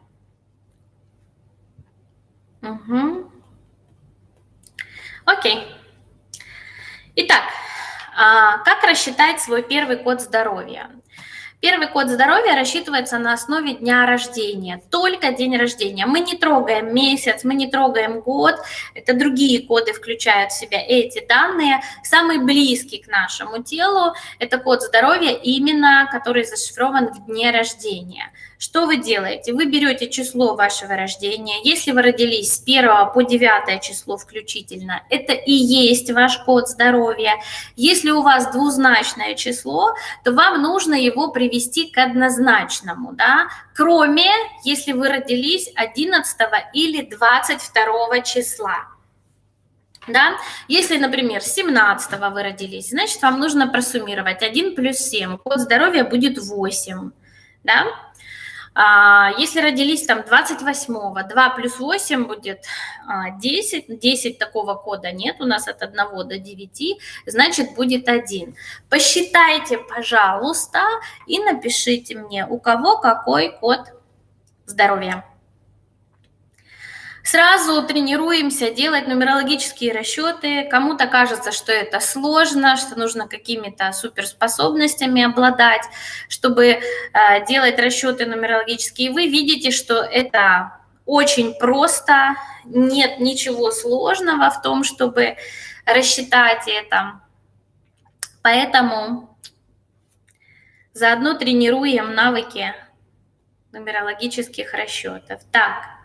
Угу. Окей. Итак, а, как рассчитать свой первый код здоровья? Первый код здоровья рассчитывается на основе дня рождения, только день рождения. Мы не трогаем месяц, мы не трогаем год, это другие коды включают в себя эти данные. Самый близкий к нашему телу – это код здоровья, именно который зашифрован в дне рождения. Что вы делаете? Вы берете число вашего рождения. Если вы родились с 1 по 9 число включительно, это и есть ваш код здоровья. Если у вас двузначное число, то вам нужно его привести к однозначному, да? кроме если вы родились 11 или 22 числа. Да? Если, например, 17 вы родились, значит, вам нужно просуммировать 1 плюс 7. Код здоровья будет 8. Да? А, если родились там 28-го, 2 плюс 8 будет 10, а, 10 такого кода нет, у нас от 1 до 9, значит будет 1. Посчитайте, пожалуйста, и напишите мне, у кого какой код здоровья. Сразу тренируемся делать нумерологические расчеты. Кому-то кажется, что это сложно, что нужно какими-то суперспособностями обладать, чтобы э, делать расчеты нумерологические. Вы видите, что это очень просто, нет ничего сложного в том, чтобы рассчитать это. Поэтому заодно тренируем навыки нумерологических расчетов. Так,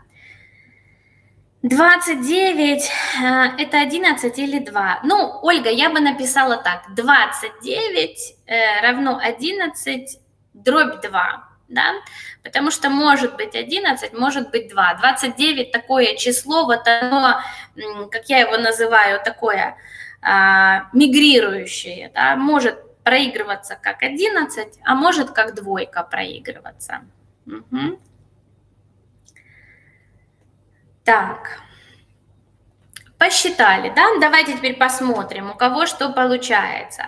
29 э, это 11 или 2? Ну, Ольга, я бы написала так. 29 э, равно 11 дробь 2, да? Потому что может быть 11, может быть 2. 29 такое число, вот оно, как я его называю, такое а, мигрирующее, да? Может проигрываться как 11, а может как двойка проигрываться. Угу. Так. Посчитали, да? Давайте теперь посмотрим, у кого что получается.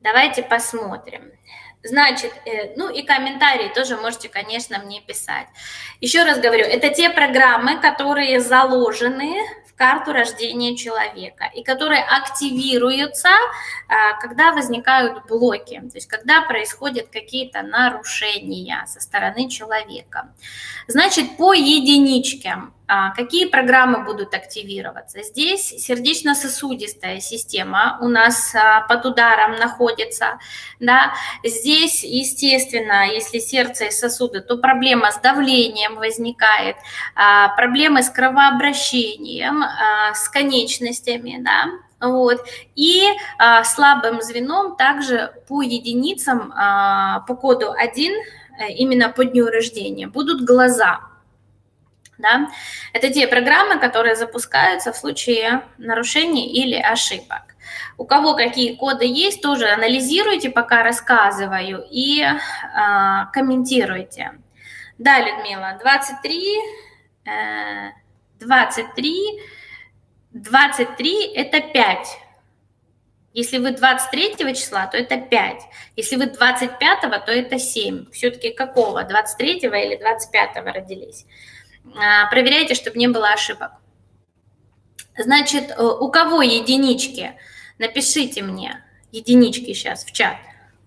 Давайте посмотрим. Значит, э, ну и комментарии тоже можете, конечно, мне писать. Еще раз говорю, это те программы, которые заложены карту рождения человека и которые активируются, а, когда возникают блоки, то есть когда происходят какие-то нарушения со стороны человека. Значит, по единичке а, какие программы будут активироваться? Здесь сердечно-сосудистая система у нас а, под ударом находится. Да? Здесь, естественно, если сердце и сосуды, то проблема с давлением возникает, а, проблемы с кровообращением, с конечностями, да, вот. И а, слабым звеном также по единицам, а, по коду 1, э, именно по дню рождения, будут глаза. Да? Это те программы, которые запускаются в случае нарушений или ошибок. У кого какие коды есть, тоже анализируйте, пока рассказываю, и э, комментируйте. Да, Людмила, 23, э, 23, 23 – это 5. Если вы 23 числа, то это 5. Если вы 25, то это 7. Все-таки какого? 23 или 25 родились? А, проверяйте, чтобы не было ошибок. Значит, э, у кого единички? Напишите мне единички сейчас в чат.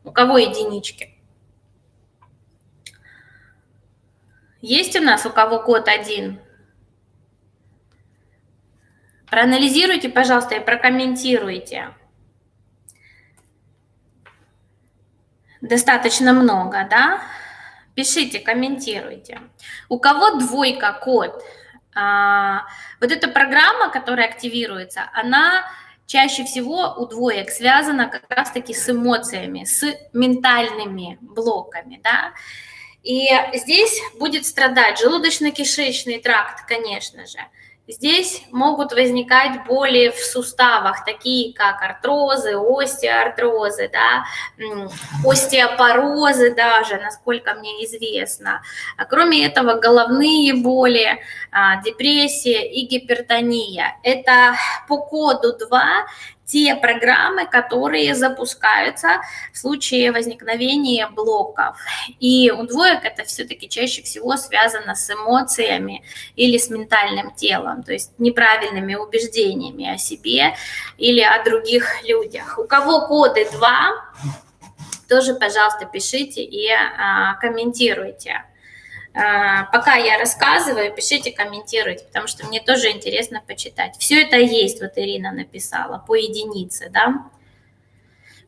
У кого единички? Есть у нас у кого код один? Проанализируйте, пожалуйста, и прокомментируйте. Достаточно много, да? Пишите, комментируйте. У кого двойка код? А, вот эта программа, которая активируется, она чаще всего у двоек связана как раз-таки с эмоциями, с ментальными блоками, да. И здесь будет страдать желудочно-кишечный тракт, конечно же. Здесь могут возникать боли в суставах, такие как артрозы, остеоартрозы, да, остеопорозы даже, насколько мне известно. А кроме этого, головные боли, а, депрессия и гипертония. Это по коду 2 те программы, которые запускаются в случае возникновения блоков. И у двоек это все-таки чаще всего связано с эмоциями или с ментальным телом, то есть неправильными убеждениями о себе или о других людях. У кого коды 2, тоже, пожалуйста, пишите и а, комментируйте. А, пока я рассказываю, пишите, комментируйте, потому что мне тоже интересно почитать. Все это есть, вот Ирина написала, по единице, да.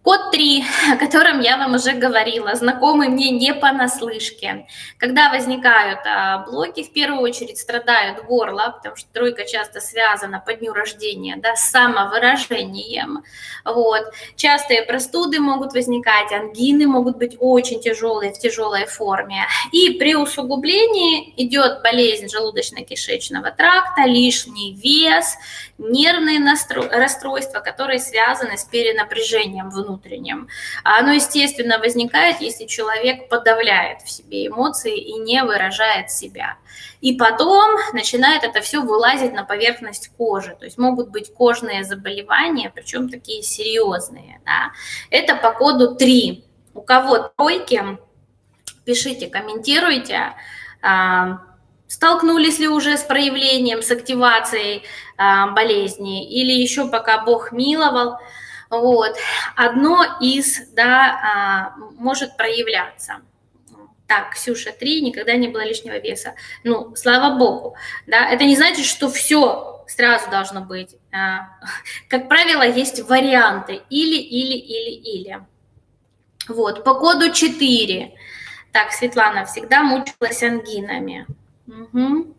Код 3, [LAUGHS] о котором я вам уже говорила, знакомый мне не понаслышке. Когда возникают а, блоки, в первую очередь страдают горло, потому что тройка часто связана по дню рождения да, с самовыражением. Вот. Частые простуды могут возникать, ангины могут быть очень тяжелые, в тяжелой форме. И при усугублении идет болезнь желудочно-кишечного тракта, лишний вес, нервные расстройства, которые связаны с перенапряжением внутреннего внутреннем. А оно, естественно, возникает, если человек подавляет в себе эмоции и не выражает себя. И потом начинает это все вылазить на поверхность кожи. То есть могут быть кожные заболевания, причем такие серьезные. Да. Это по коду 3. У кого тройки, пишите, комментируйте. А, столкнулись ли уже с проявлением, с активацией а, болезни, или еще пока Бог миловал, вот. Одно из, да, а, может проявляться. Так, Ксюша, три, никогда не было лишнего веса. Ну, слава богу, да, это не значит, что все сразу должно быть. А, как правило, есть варианты или, или, или, или. Вот, по коду 4. Так, Светлана всегда мучилась ангинами. Угу.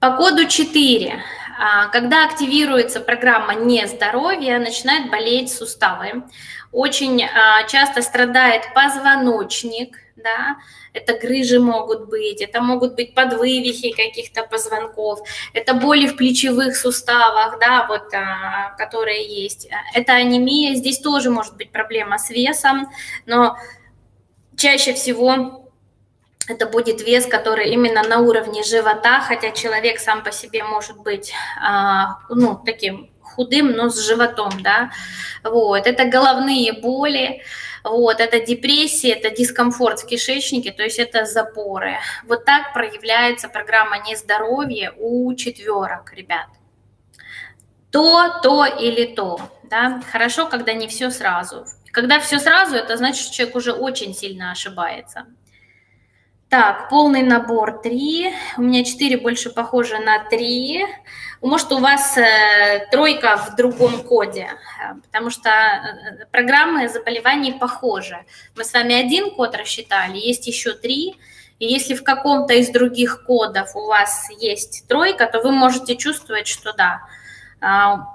По коду 4. А, когда активируется программа нездоровья, начинают болеть суставы. Очень а, часто страдает позвоночник, да, это грыжи могут быть, это могут быть подвывихи каких-то позвонков, это боли в плечевых суставах, да, вот, а, которые есть. Это анемия, здесь тоже может быть проблема с весом, но чаще всего это будет вес, который именно на уровне живота, хотя человек сам по себе может быть, а, ну, таким худым, но с животом, да, вот, это головные боли, вот, это депрессия, это дискомфорт в кишечнике, то есть это запоры. Вот так проявляется программа нездоровья у четверок, ребят. То, то или то, да, хорошо, когда не все сразу. Когда все сразу, это значит, что человек уже очень сильно ошибается. Так, полный набор 3. У меня 4 больше похоже на 3. Может, у вас э, тройка в другом коде, э, потому что э, программы заболеваний похожи. Мы с вами один код рассчитали, есть еще три. И если в каком-то из других кодов у вас есть тройка, то вы можете чувствовать, что да,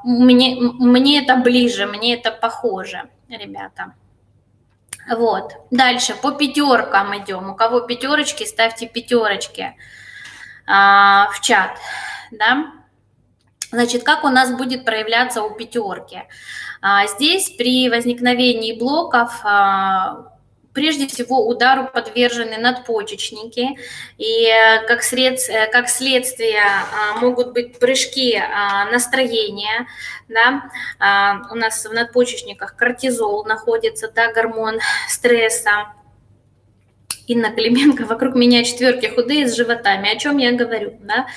мне, мне это ближе, мне это похоже, ребята. Вот. Дальше по пятеркам идем. У кого пятерочки, ставьте пятерочки а, в чат. Да? Значит, как у нас будет проявляться у пятерки? А, здесь при возникновении блоков а, прежде всего удару подвержены надпочечники, и э, как, сред, э, как следствие а, могут быть прыжки а, настроения, да, а, у нас в надпочечниках кортизол находится, да, гормон стресса, Инна Клименко, вокруг меня четверки худые с животами. О чем я говорю, да?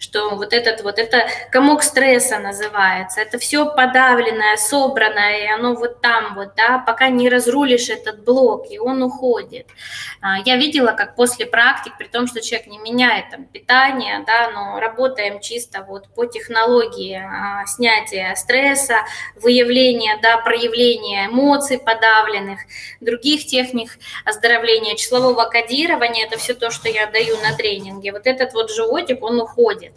Что вот этот вот, это комок стресса называется. Это все подавленное, собранное, и оно вот там вот, да, пока не разрулишь этот блок, и он уходит. А, я видела, как после практик, при том, что человек не меняет там питание, да, но работаем чисто вот по технологии а, снятия стресса, выявления, да, проявления эмоций подавленных, других техник оздоровления числового числового кодирования, это все то, что я даю на тренинге, вот этот вот животик, он уходит,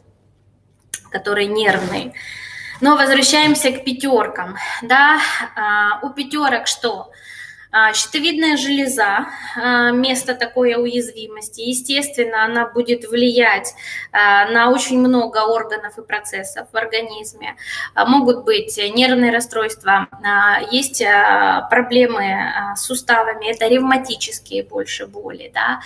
который нервный. Но возвращаемся к пятеркам. Да, а, у пятерок что? А, щитовидная железа, а, место такой уязвимости, естественно, она будет влиять а, на очень много органов и процессов в организме. Могут быть нервные расстройства, есть проблемы с суставами, это ревматические больше боли, да?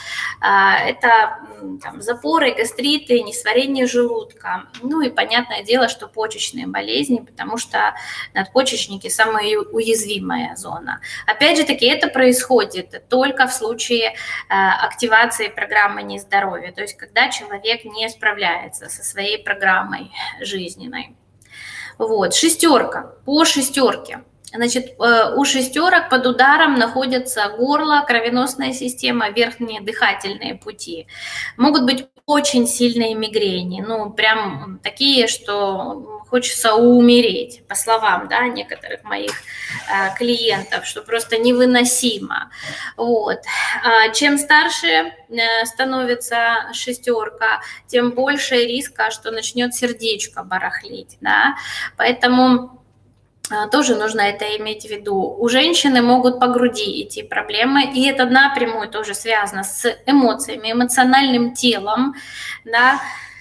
это там, запоры, гастриты, несварение желудка. Ну и понятное дело, что почечные болезни, потому что надпочечники самая уязвимая зона. Опять же, таки это происходит только в случае э, активации программы нездоровья, то есть когда человек не справляется со своей программой жизненной. Вот, шестерка, по шестерке. Значит, э, у шестерок под ударом находятся горло, кровеносная система, верхние дыхательные пути. Могут быть очень сильные мигрени, ну, прям такие, что хочется умереть, по словам, да, некоторых моих э, клиентов, что просто невыносимо. Вот. А чем старше э, становится шестерка, тем больше риска, что начнет сердечко барахлить, да, поэтому тоже нужно это иметь в виду. У женщины могут по груди идти проблемы, и это напрямую тоже связано с эмоциями, эмоциональным телом, да, а,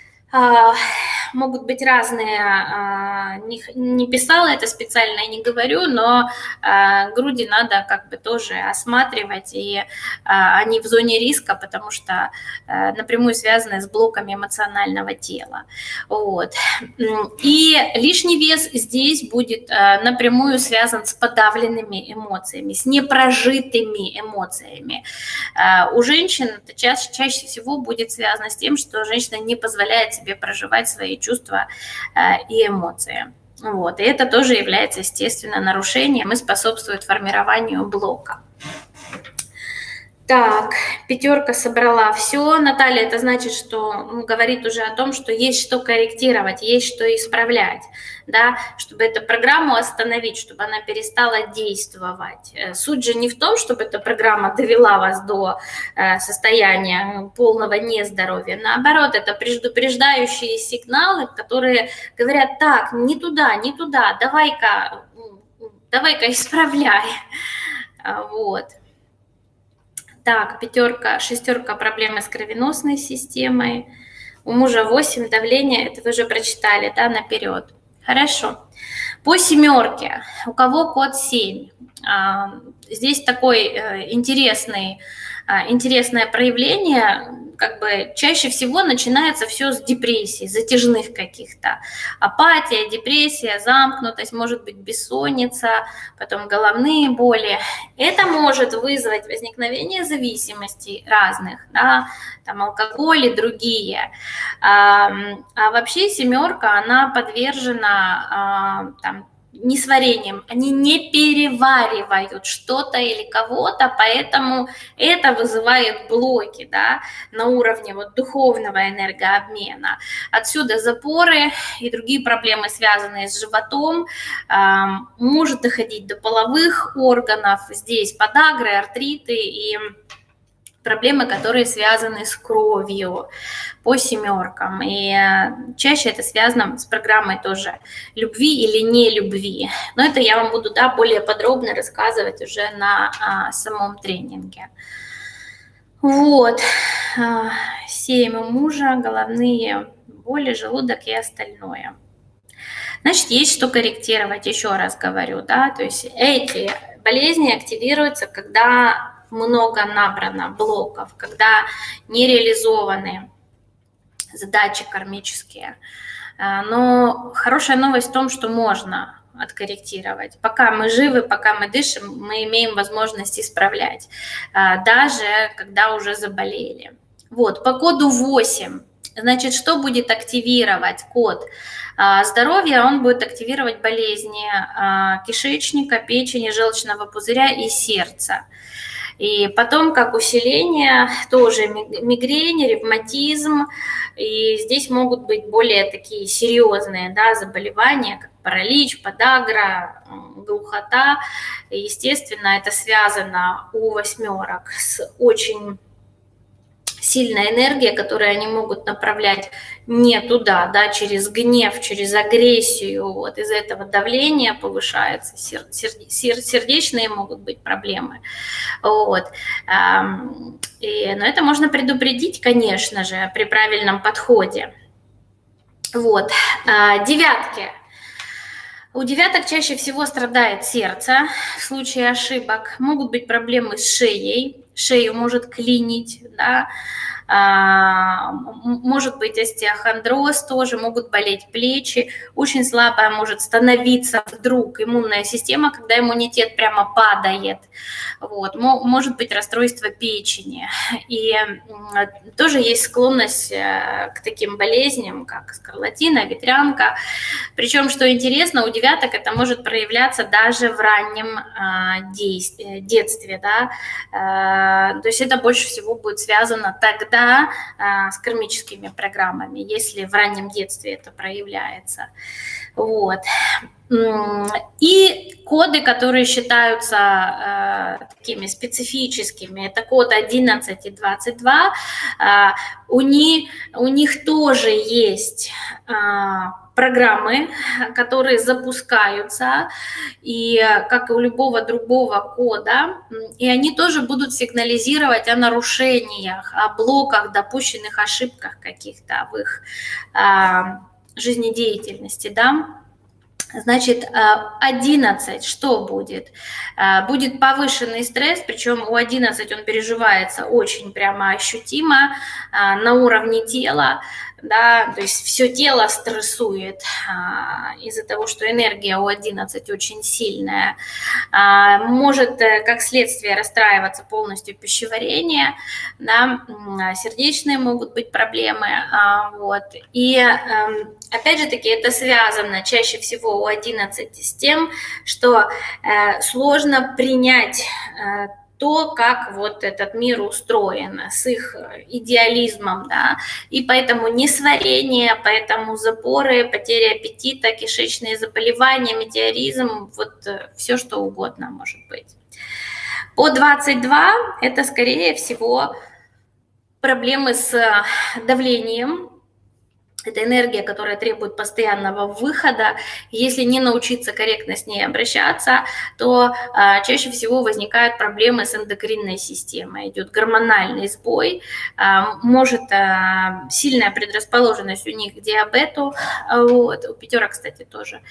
могут быть разные, а, не, не писала это специально и не говорю, но а, груди надо как бы тоже осматривать, и они в зоне риска, потому что напрямую связаны с блоками эмоционального тела. Вот. И лишний вес здесь будет напрямую связан с подавленными эмоциями, с непрожитыми эмоциями. У женщин это чаще, чаще всего будет связано с тем, что женщина не позволяет себе проживать свои чувства э, и эмоции. Вот. И это тоже является, естественно, нарушением и способствует формированию блока. Так, пятерка собрала все. Наталья, это значит, что ну, говорит уже о том, что есть что корректировать, есть что исправлять, да, чтобы эту программу остановить, чтобы она перестала действовать. Э, суть же не в том, чтобы эта программа довела вас до э, состояния полного нездоровья. Наоборот, это предупреждающие сигналы, которые говорят, так, не туда, не туда, давай-ка, давай-ка исправляй. [LAUGHS] Вот. Так, пятерка, шестерка проблемы с кровеносной системой. У мужа 8 давление, это вы уже прочитали, да, наперед. Хорошо. По семерке, у кого код 7? А, здесь такой э, интересный, а, интересное проявление как бы чаще всего начинается все с депрессии, затяжных каких-то. Апатия, депрессия, замкнутость, может быть бессонница, потом головные боли. Это может вызвать возникновение зависимостей разных, да, там алкоголь и другие. А, а вообще семерка, она подвержена а, там, несварением, они не переваривают что-то или кого-то, поэтому это вызывает блоки да, на уровне вот духовного энергообмена. Отсюда запоры и другие проблемы, связанные с животом, может доходить до половых органов, здесь подагры, артриты и проблемы, которые связаны с кровью по семеркам. И э, чаще это связано с программой тоже любви или не любви. Но это я вам буду да, более подробно рассказывать уже на а, самом тренинге. Вот. А, семь у мужа, головные боли, желудок и остальное. Значит, есть что корректировать, еще раз говорю, да, то есть эти болезни активируются, когда много набрано блоков, когда не реализованы задачи кармические. А, но хорошая новость в том, что можно откорректировать. Пока мы живы, пока мы дышим, мы имеем возможность исправлять, а, даже когда уже заболели. Вот, по коду 8, значит, что будет активировать код а, здоровья? Он будет активировать болезни кишечника, печени, желчного пузыря и сердца. И потом, как усиление, тоже мигрень, ревматизм. И здесь могут быть более такие серьезные да, заболевания, как паралич, подагра, глухота. Естественно, это связано у восьмерок с очень сильная энергия, которую они могут направлять не туда, да, через гнев, через агрессию, вот из этого давление повышается, сердечные могут быть проблемы, вот. И, но это можно предупредить, конечно же, при правильном подходе. Вот, а, девятки. У девяток чаще всего страдает сердце в случае ошибок. Могут быть проблемы с шеей, шею может клинить, да, может быть остеохондроз тоже, могут болеть плечи, очень слабая может становиться вдруг иммунная система, когда иммунитет прямо падает, вот, может быть расстройство печени, и тоже есть склонность э, к таким болезням, как скарлатина, ветрянка, причем, что интересно, у девяток это может проявляться даже в раннем а, детстве, да, э, то есть это больше всего будет связано тогда, да, с кармическими программами, если в раннем детстве это проявляется. Вот. И коды, которые считаются э, такими специфическими, это код 11 и 22, э, у, них, у них тоже есть э, программы, которые запускаются, и как и у любого другого кода, и они тоже будут сигнализировать о нарушениях, о блоках, допущенных ошибках каких-то в их а, жизнедеятельности, да. Значит, 11 что будет? Будет повышенный стресс, причем у 11 он переживается очень прямо ощутимо на уровне тела да, то есть все тело стрессует а, из-за того, что энергия у 11 очень сильная. А, может, э, как следствие, расстраиваться полностью пищеварение, да, сердечные могут быть проблемы, а, вот. И а, опять же таки это связано чаще всего у 11 с тем, что а, сложно принять а, то, как вот этот мир устроен, с их идеализмом, да, и поэтому несварение, поэтому запоры, потеря аппетита, кишечные заболевания, метеоризм, вот э, все что угодно может быть. По 22 это, скорее всего, проблемы с давлением, это энергия, которая требует постоянного выхода. Если не научиться корректно с ней обращаться, то а, чаще всего возникают проблемы с эндокринной системой. Идет гормональный сбой, а, может а, сильная предрасположенность у них к диабету. Вот. У пятерок, кстати, тоже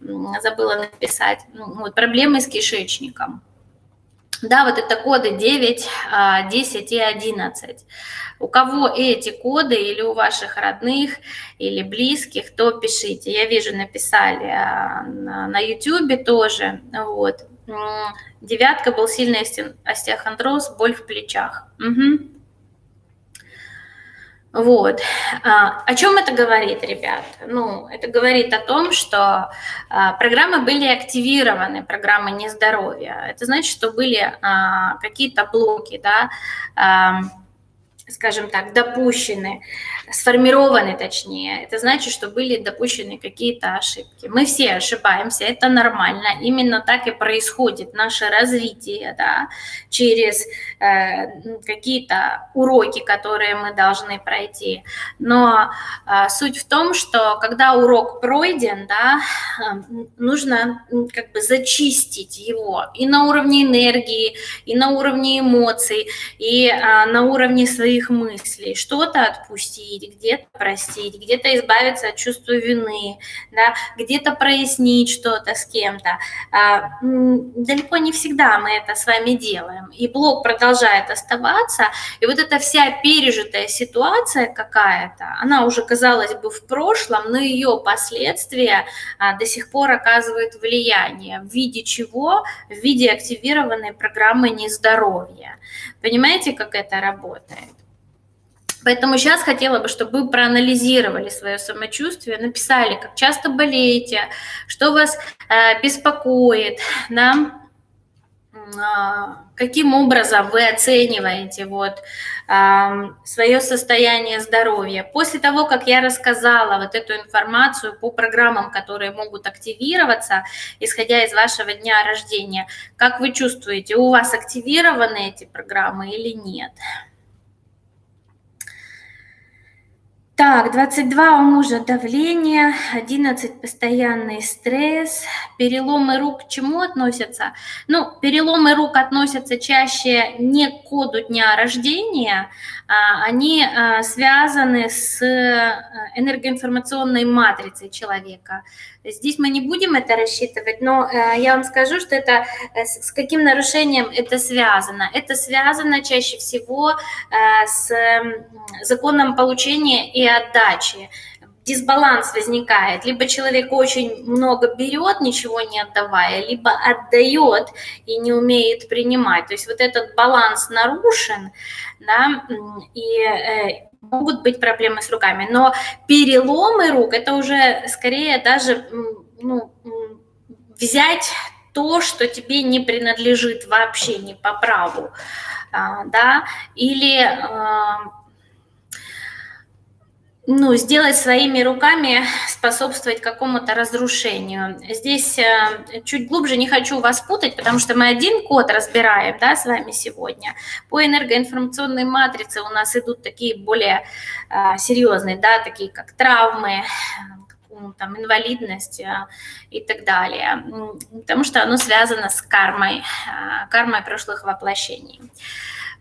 забыла написать. Ну, вот, проблемы с кишечником. Да, вот это коды 9, 10 а, и 11. У кого эти коды или у ваших родных, или близких, то пишите. Я вижу, написали а, на YouTube тоже. Вот. Девятка был сильный остеохондроз, боль в плечах. Угу. Вот. А, о чем это говорит, ребят? Ну, это говорит о том, что а, программы были активированы, программы нездоровья. Это значит, что были какие-то блоки, да, скажем так, допущены, сформированы точнее. Это значит, что были допущены какие-то ошибки. Мы все ошибаемся, это нормально. Именно так и происходит наше развитие, да, через э, какие-то уроки, которые мы должны пройти. Но э, суть в том, что когда урок пройден, да, э, нужно как бы зачистить его и на уровне энергии, и на уровне эмоций, и э, на уровне своих мыслей, что-то отпустить, где-то простить, где-то избавиться от чувства вины, да, где-то прояснить что-то с кем-то. А, далеко не всегда мы это с вами делаем, и блок продолжает оставаться, и вот эта вся пережитая ситуация какая-то, она уже, казалось бы, в прошлом, но ее последствия а, до сих пор оказывают влияние. В виде чего? В виде активированной программы нездоровья. Понимаете, как это работает? Поэтому сейчас хотела бы, чтобы вы проанализировали свое самочувствие, написали, как часто болеете, что вас э, беспокоит, да, а, каким образом вы оцениваете вот свое состояние здоровья. После того, как я рассказала вот эту информацию по программам, которые могут активироваться, исходя из вашего дня рождения, как вы чувствуете, у вас активированы эти программы или нет? Так, 22 у мужа давление, 11 постоянный стресс, переломы рук к чему относятся? Ну, переломы рук относятся чаще не к коду дня рождения, они а, связаны с э, энергоинформационной матрицей человека. Здесь мы не будем это рассчитывать, но э, я вам скажу, что это э, с каким нарушением это связано. Это связано чаще всего с законом получения и отдачи дисбаланс возникает. Либо человек очень много берет, ничего не отдавая, либо отдает и не умеет принимать. То есть вот этот баланс нарушен, да, и могут быть проблемы с руками, но переломы рук это уже скорее даже ну, взять то, что тебе не принадлежит вообще не по праву, а, да, или а, ну, сделать своими руками, способствовать какому-то разрушению. Здесь э, чуть глубже не хочу вас путать, потому что мы один код разбираем да, с вами сегодня. По энергоинформационной матрице у нас идут такие более э, серьезные, да, такие как травмы, ну, там, инвалидность э, и так далее, потому что оно связано с кармой, кармой прошлых воплощений.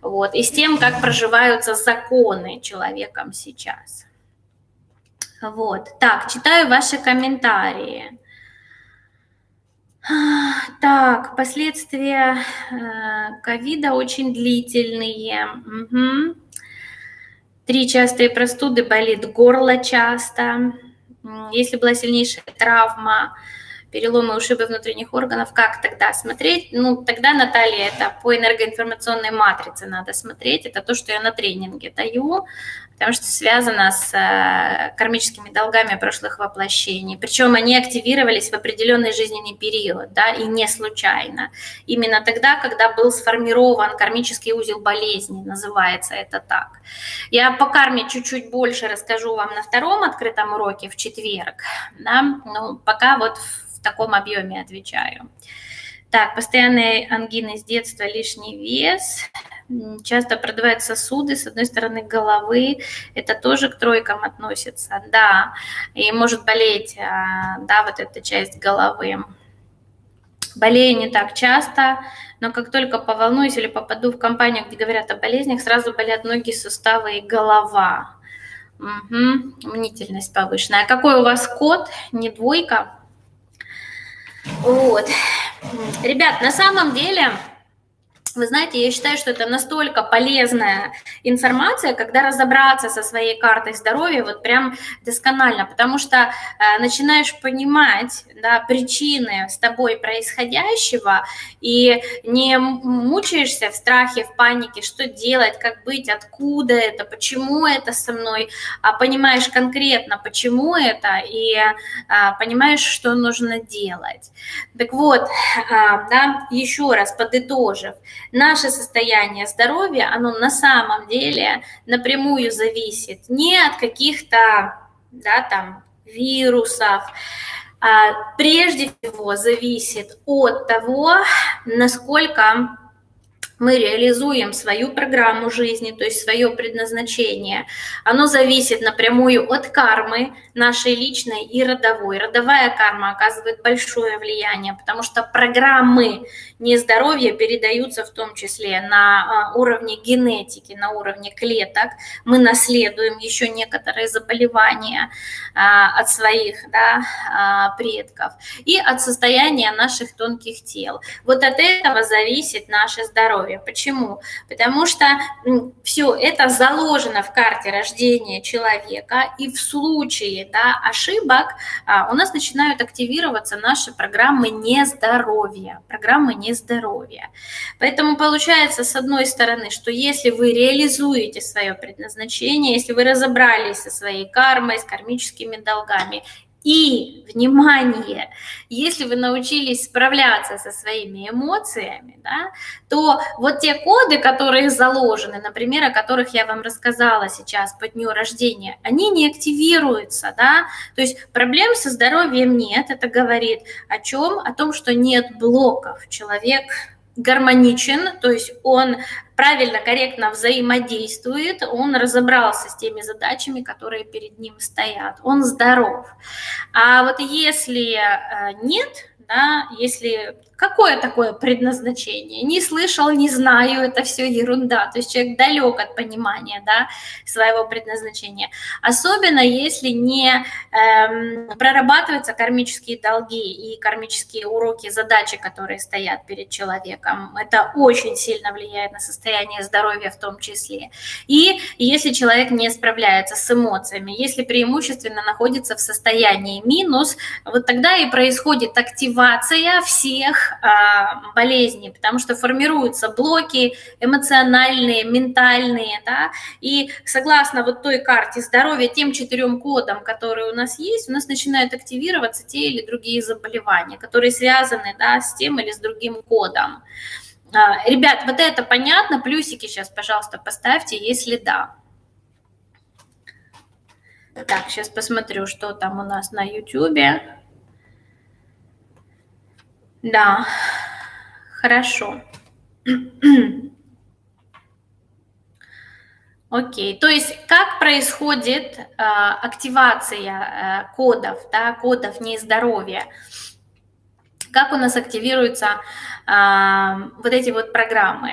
Вот, и с тем, как проживаются законы человеком сейчас. Вот. Так, читаю ваши комментарии. Так, последствия э, ковида очень длительные. Угу. Три частые простуды, болит горло часто. Если была сильнейшая травма, переломы, ушибы внутренних органов, как тогда смотреть? Ну, тогда, Наталья, это по энергоинформационной матрице надо смотреть, это то, что я на тренинге даю, потому что связано с э, кармическими долгами прошлых воплощений. Причем они активировались в определенный жизненный период, да, и не случайно. Именно тогда, когда был сформирован кармический узел болезни, называется это так. Я по карме чуть-чуть больше расскажу вам на втором открытом уроке в четверг, да, ну, пока вот в таком объеме отвечаю. Так, постоянные ангины с детства, лишний вес, часто продувают сосуды, с одной стороны головы, это тоже к тройкам относится, да, и может болеть, а, да, вот эта часть головы. Болею не так часто, но как только поволнуюсь или попаду в компанию, где говорят о болезнях, сразу болят ноги, суставы и голова. Угу, мнительность повышенная. А какой у вас код? Не двойка? Вот. Ребят, на самом деле вы знаете, я считаю, что это настолько полезная информация, когда разобраться со своей картой здоровья вот прям досконально, потому что э, начинаешь понимать да, причины с тобой происходящего и не мучаешься в страхе, в панике, что делать, как быть, откуда это, почему это со мной, а понимаешь конкретно, почему это, и э, понимаешь, что нужно делать. Так вот, э, да, еще раз подытожив, наше состояние здоровья, оно на самом деле напрямую зависит не от каких-то, да, там, вирусов, а прежде всего зависит от того, насколько мы реализуем свою программу жизни, то есть свое предназначение. Оно зависит напрямую от кармы нашей личной и родовой. Родовая карма оказывает большое влияние, потому что программы нездоровья передаются в том числе на а, уровне генетики, на уровне клеток. Мы наследуем еще некоторые заболевания от своих да, а, предков и от состояния наших тонких тел. Вот от этого зависит наше здоровье. Почему? Потому что все это заложено в карте рождения человека, и в случае да, ошибок у нас начинают активироваться наши программы нездоровья, программы нездоровья здоровья. Поэтому получается, с одной стороны, что если вы реализуете свое предназначение, если вы разобрались со своей кармой, с кармическими долгами, и, внимание, если вы научились справляться со своими эмоциями, да, то вот те коды, которые заложены, например, о которых я вам рассказала сейчас по дню рождения, они не активируются, да, то есть проблем со здоровьем нет, это говорит о чем? О том, что нет блоков, человек гармоничен, то есть он правильно, корректно взаимодействует, он разобрался с теми задачами, которые перед ним стоят, он здоров. А вот если э, нет, да, если какое такое предназначение, не слышал, не знаю, это все ерунда, то есть человек далек от понимания, да, своего предназначения, особенно если не эм, прорабатываются кармические долги и кармические уроки, задачи, которые стоят перед человеком, это очень сильно влияет на состояние здоровья в том числе, и если человек не справляется с эмоциями, если преимущественно находится в состоянии минус, вот тогда и происходит активация всех а, болезни, потому что формируются блоки эмоциональные, ментальные, да, и согласно вот той карте здоровья, тем четырем кодам, которые у нас есть, у нас начинают активироваться те или другие заболевания, которые связаны, да, с тем или с другим кодом. А, ребят, вот это понятно? Плюсики сейчас, пожалуйста, поставьте, если да. Так, сейчас посмотрю, что там у нас на YouTube. Да, хорошо. [CLEARS THROAT] Окей, то есть как происходит э, активация э, кодов, да, кодов нездоровья? Как у нас активируются э, вот эти вот программы?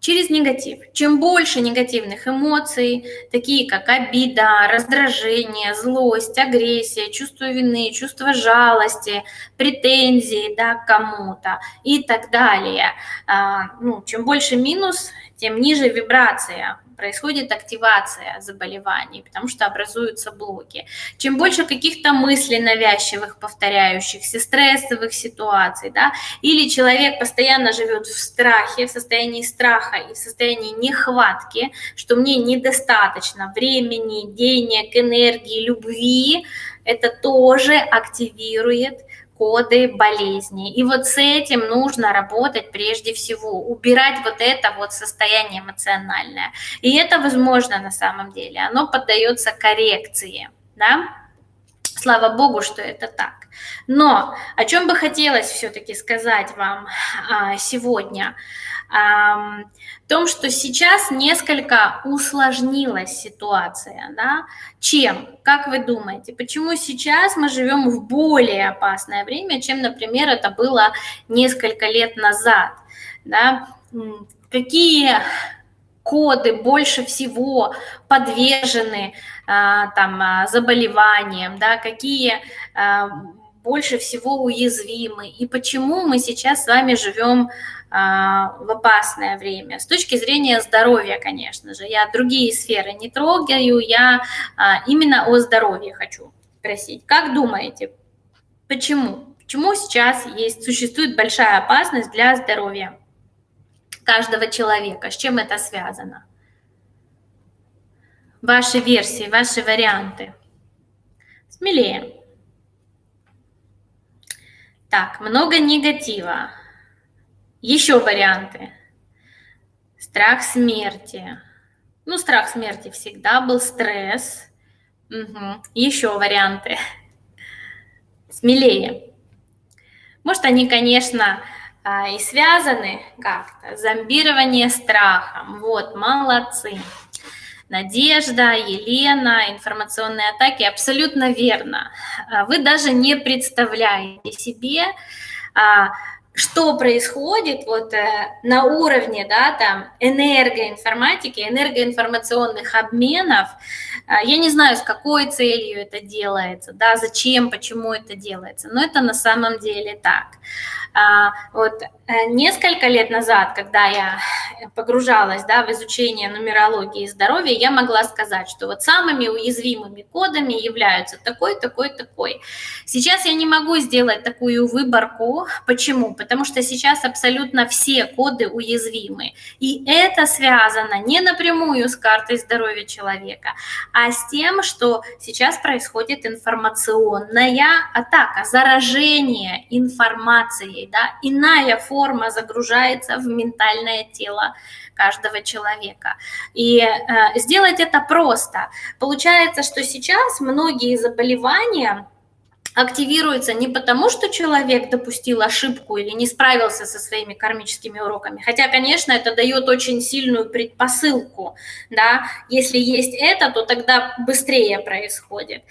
Через негатив. Чем больше негативных эмоций, такие как обида, раздражение, злость, агрессия, чувство вины, чувство жалости, претензии да, к кому-то и так далее. А, ну, чем больше минус, тем ниже вибрация происходит активация заболеваний, потому что образуются блоки. Чем больше каких-то мыслей навязчивых, повторяющихся, стрессовых ситуаций, да, или человек постоянно живет в страхе, в состоянии страха и в состоянии нехватки, что мне недостаточно времени, денег, энергии, любви, это тоже активирует коды болезни. И вот с этим нужно работать прежде всего, убирать вот это вот состояние эмоциональное. И это возможно на самом деле, оно поддается коррекции, да? Слава Богу, что это так. Но о чем бы хотелось все-таки сказать вам а, сегодня? Том, что сейчас несколько усложнилась ситуация. Да? Чем? Как вы думаете? Почему сейчас мы живем в более опасное время, чем, например, это было несколько лет назад? Да? Какие коды больше всего подвержены а, там, а, заболеваниям, да, какие а, больше всего уязвимы, и почему мы сейчас с вами живем а, в опасное время. С точки зрения здоровья, конечно же, я другие сферы не трогаю, я а, именно о здоровье хочу спросить. Как думаете, почему? Почему сейчас есть, существует большая опасность для здоровья каждого человека? С чем это связано? Ваши версии, ваши варианты. Смелее. Так, много негатива. Еще варианты. Страх смерти. Ну, страх смерти всегда был, стресс. Угу. Еще варианты. Смелее. Может, они, конечно, а, и связаны как-то. Зомбирование страхом. Вот, молодцы. Надежда, Елена, информационные атаки. Абсолютно верно. А, вы даже не представляете себе, а, что происходит вот э, на уровне, да, там, энергоинформатики, энергоинформационных обменов, э, я не знаю, с какой целью это делается, да, зачем, почему это делается, но это на самом деле так. А, вот э, несколько лет назад, когда я погружалась да, в изучение нумерологии и здоровья, я могла сказать, что вот самыми уязвимыми кодами являются такой, такой, такой. Сейчас я не могу сделать такую выборку. Почему? Потому что сейчас абсолютно все коды уязвимы. И это связано не напрямую с картой здоровья человека, а с тем, что сейчас происходит информационная атака, заражение информацией энергией, да, иная форма загружается в ментальное тело каждого человека. И э, сделать это просто. Получается, что сейчас многие заболевания активируется не потому, что человек допустил ошибку или не справился со своими кармическими уроками, хотя, конечно, это дает очень сильную предпосылку, да, если есть это, то тогда быстрее происходит,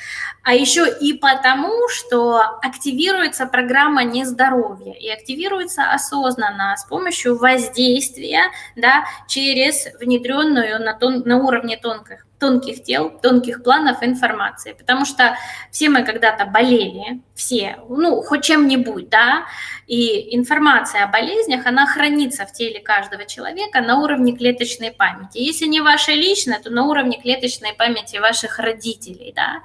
а еще и потому, что активируется программа нездоровья и активируется осознанно с помощью воздействия, да, через внедренную на, тон, на уровне тонких тонких тел, тонких планов информации, потому что все мы когда-то болели, все, ну, хоть чем-нибудь, да, и информация о болезнях, она хранится в теле каждого человека на уровне клеточной памяти. Если не ваша личная, то на уровне клеточной памяти ваших родителей, да.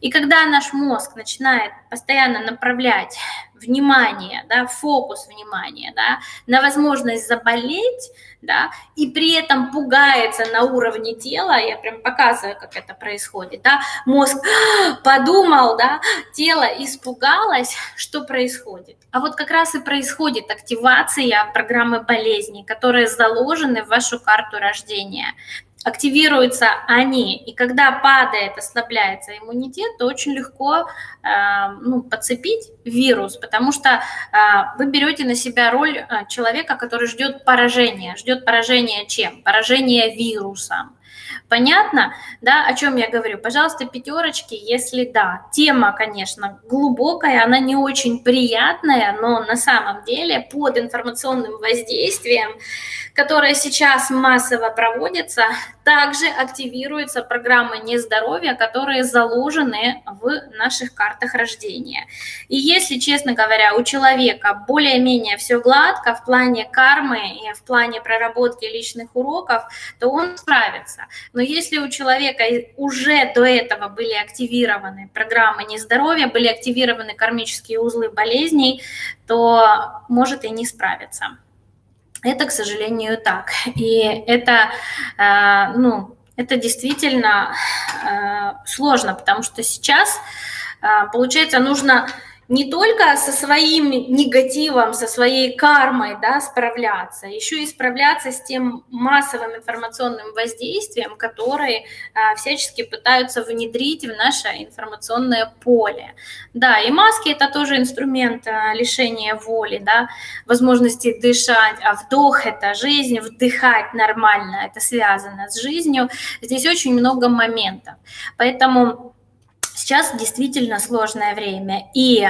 И когда наш мозг начинает постоянно направлять внимание, да, фокус внимания, да, на возможность заболеть, да, и при этом пугается на уровне тела, я прям показываю, как это происходит, да, мозг подумал, да, тело испугалось, что происходит. А вот как раз и происходит активация программы болезни, которые заложены в вашу карту рождения активируются они, и когда падает, ослабляется иммунитет, то очень легко э, ну, подцепить вирус, потому что э, вы берете на себя роль э, человека, который ждет поражения. Ждет поражения чем? Поражения вирусом. Понятно, да, о чем я говорю? Пожалуйста, пятерочки, если да. Тема, конечно, глубокая, она не очень приятная, но на самом деле под информационным воздействием, которое сейчас массово проводится, также активируются программы нездоровья, которые заложены в наших картах рождения. И если, честно говоря, у человека более-менее все гладко в плане кармы и в плане проработки личных уроков, то он справится. Но если у человека уже до этого были активированы программы нездоровья, были активированы кармические узлы болезней, то может и не справиться. Это, к сожалению, так. И это, э, ну, это действительно э, сложно, потому что сейчас, э, получается, нужно не только со своим негативом, со своей кармой да, справляться, еще и справляться с тем массовым информационным воздействием, которые а, всячески пытаются внедрить в наше информационное поле. Да, и маски это тоже инструмент а, лишения воли, да, возможности дышать, а вдох это жизнь, вдыхать нормально, это связано с жизнью. Здесь очень много моментов. Поэтому Сейчас действительно сложное время. И э,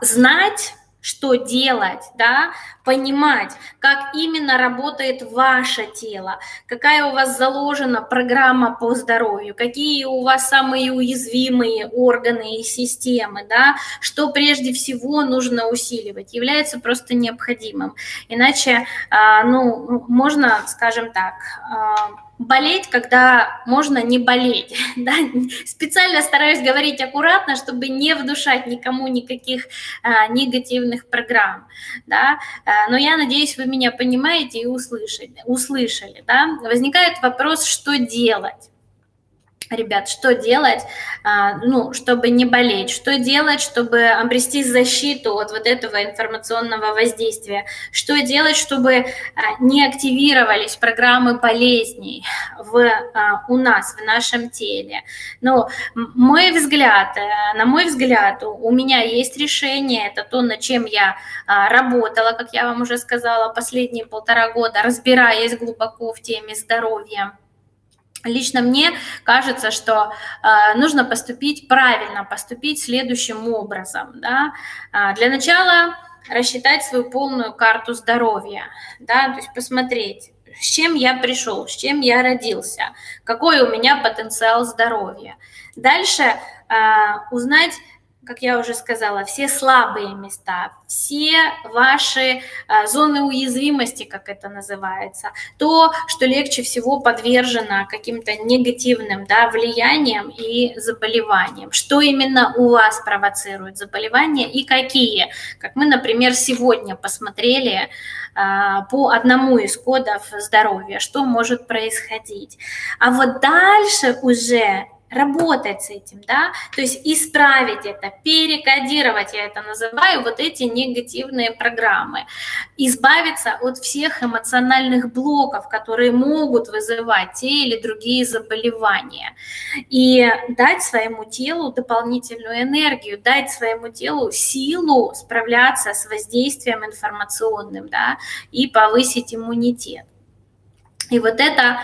знать, что делать, да, понимать, как именно работает ваше тело, какая у вас заложена программа по здоровью, какие у вас самые уязвимые органы и системы, да, что прежде всего нужно усиливать, является просто необходимым. Иначе, э, ну, можно, скажем так, э, болеть, когда можно не болеть. [LAUGHS] Да? Специально стараюсь говорить аккуратно, чтобы не вдушать никому никаких а, негативных программ. Да? А, но я надеюсь, вы меня понимаете и услышали. услышали да? Возникает вопрос, что делать ребят, что делать, а, ну, чтобы не болеть, что делать, чтобы обрести защиту от вот этого информационного воздействия, что делать, чтобы а, не активировались программы болезней в, а, у нас, в нашем теле. Ну, мой взгляд, э, на мой взгляд, у меня есть решение, это то, над чем я работала, как я вам уже сказала, последние полтора года, разбираясь глубоко в теме здоровья. Лично мне кажется, что э, нужно поступить правильно, поступить следующим образом. Да? Э, для начала рассчитать свою полную карту здоровья, да? то есть посмотреть, с чем я пришел, с чем я родился, какой у меня потенциал здоровья. Дальше э, узнать как я уже сказала, все слабые места, все ваши а, зоны уязвимости, как это называется, то, что легче всего подвержено каким-то негативным да, влияниям и заболеваниям. Что именно у вас провоцирует заболевания и какие. Как мы, например, сегодня посмотрели а, по одному из кодов здоровья, что может происходить. А вот дальше уже работать с этим, да, то есть исправить это, перекодировать, я это называю, вот эти негативные программы, избавиться от всех эмоциональных блоков, которые могут вызывать те или другие заболевания, и дать своему телу дополнительную энергию, дать своему телу силу справляться с воздействием информационным, да, и повысить иммунитет. И вот это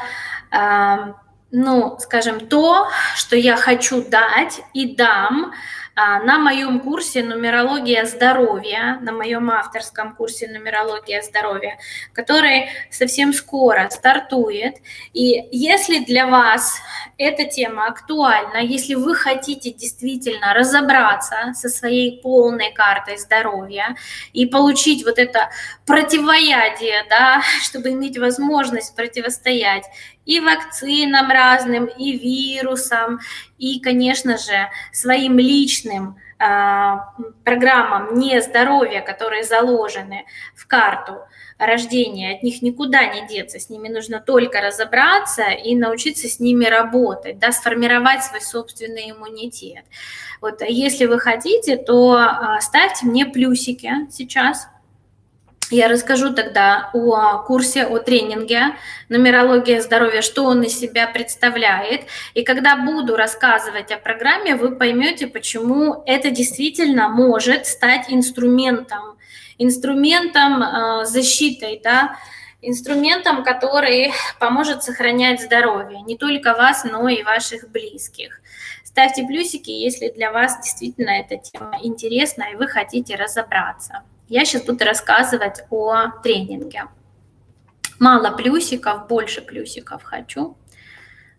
ну, скажем, то, что я хочу дать и дам а, на моем курсе «Нумерология здоровья», на моем авторском курсе «Нумерология здоровья», который совсем скоро стартует. И если для вас эта тема актуальна, если вы хотите действительно разобраться со своей полной картой здоровья и получить вот это противоядие, да, [LAUGHS] чтобы иметь возможность противостоять и вакцинам разным, и вирусам, и, конечно же, своим личным э, программам нездоровья, которые заложены в карту рождения, от них никуда не деться, с ними нужно только разобраться и научиться с ними работать, да, сформировать свой собственный иммунитет. Вот если вы хотите, то э, ставьте мне плюсики сейчас, я расскажу тогда о курсе, о тренинге «Нумерология здоровья», что он из себя представляет. И когда буду рассказывать о программе, вы поймете, почему это действительно может стать инструментом, инструментом э, защитой, да, инструментом, который поможет сохранять здоровье не только вас, но и ваших близких. Ставьте плюсики, если для вас действительно эта тема интересна и вы хотите разобраться. Я сейчас буду рассказывать о тренинге. Мало плюсиков, больше плюсиков хочу.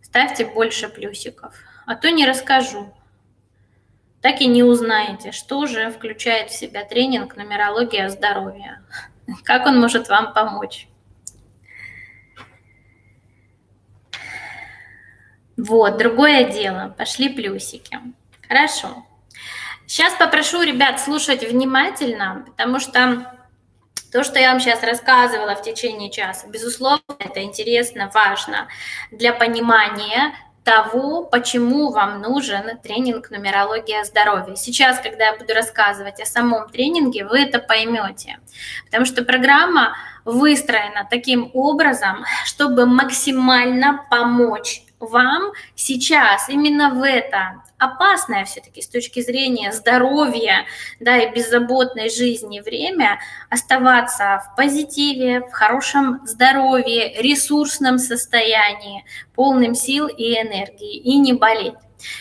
Ставьте больше плюсиков, а то не расскажу. Так и не узнаете, что же включает в себя тренинг «Нумерология здоровья». [LAUGHS] Как он может вам помочь? Вот, другое дело. Пошли плюсики. Хорошо. Сейчас попрошу ребят слушать внимательно, потому что то, что я вам сейчас рассказывала в течение часа, безусловно, это интересно, важно для понимания того, почему вам нужен тренинг «Нумерология здоровья». Сейчас, когда я буду рассказывать о самом тренинге, вы это поймете, потому что программа выстроена таким образом, чтобы максимально помочь вам сейчас именно в это опасное все-таки с точки зрения здоровья да, и беззаботной жизни время оставаться в позитиве, в хорошем здоровье, ресурсном состоянии, полным сил и энергии и не болеть.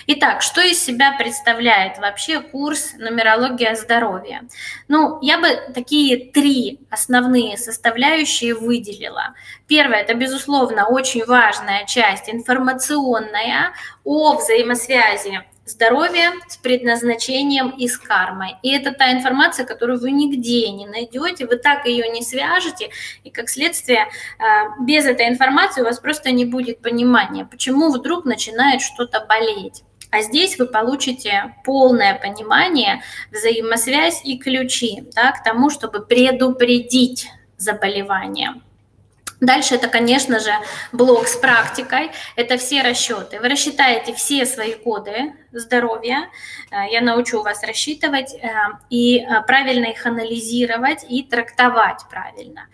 Итак, что из себя представляет вообще курс «Нумерология здоровья»? Ну, я бы такие три основные составляющие выделила. Первое – это, безусловно, очень важная часть информационная о взаимосвязи здоровье с предназначением и с кармой. И это та информация, которую вы нигде не найдете, вы так ее не свяжете, и как следствие а, без этой информации у вас просто не будет понимания, почему вдруг начинает что-то болеть. А здесь вы получите полное понимание, взаимосвязь и ключи да, к тому, чтобы предупредить заболевание. Дальше это, конечно же, блок с практикой. Это все расчеты. Вы рассчитаете все свои коды здоровья. Э, я научу вас рассчитывать э, и э, правильно их анализировать и трактовать правильно.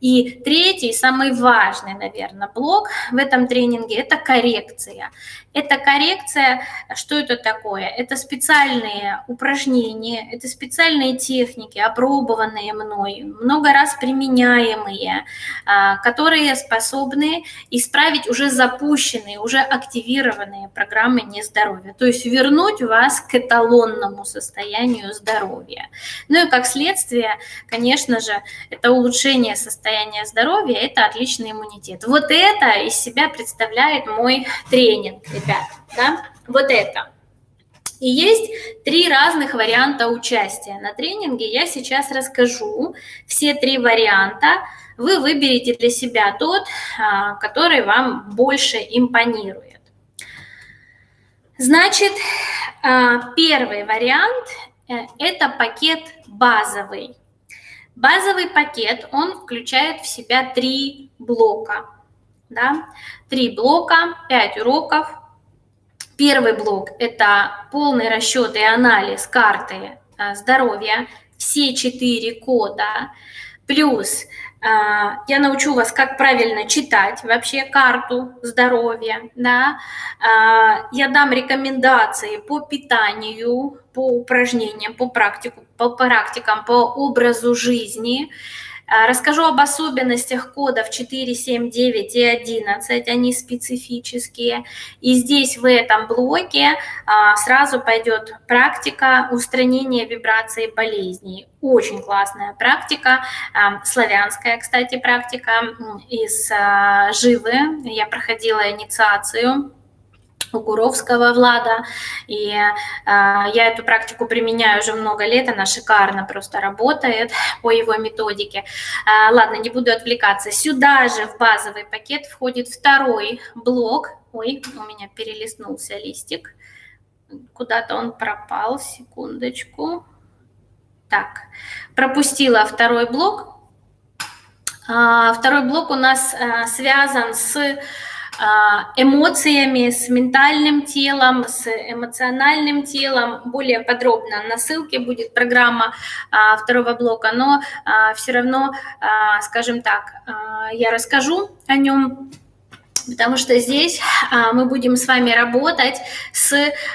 И третий, самый важный, наверное, блок в этом тренинге – это коррекция. Это коррекция, что это такое? Это специальные упражнения, это специальные техники, опробованные мной, много раз применяемые, а, которые способны исправить уже запущенные, уже активированные программы нездоровья, то есть вернуть вас к эталонному состоянию здоровья. Ну и как следствие, конечно же, это улучшение состояния здоровья, это отличный иммунитет. Вот это из себя представляет мой тренинг ребят, да, вот это. И есть три разных варианта участия на тренинге. Я сейчас расскажу все три варианта. Вы выберете для себя тот, а, который вам больше импонирует. Значит, а, первый вариант э, – это пакет базовый. Базовый пакет, он включает в себя три блока. Да? Три блока, пять уроков, Первый блок – это полный расчет и анализ карты э, здоровья, все четыре кода, плюс я научу вас, как правильно читать вообще карту здоровья, да, э, я дам рекомендации по питанию, по упражнениям, по, практику, по практикам, по образу жизни, а, расскажу об особенностях кодов 4, 7, 9 и 11, они специфические. И здесь в этом блоке а, сразу пойдет практика устранения вибраций болезней. Очень классная практика, а, славянская, кстати, практика из Живы. Я проходила инициацию у Гуровского Влада. И э, я эту практику применяю уже много лет, она шикарно просто работает [LAUGHS] по его методике. Э, ладно, не буду отвлекаться. Сюда же в базовый пакет входит второй блок. Ой, у меня перелистнулся листик. Куда-то он пропал, секундочку. Так, пропустила второй блок. А, второй блок у нас связан с эмоциями, с ментальным телом, с эмоциональным телом. Более подробно на ссылке будет программа а, второго блока, но а, все равно, скажем так, я расскажу о нем потому что здесь а, мы будем с вами работать с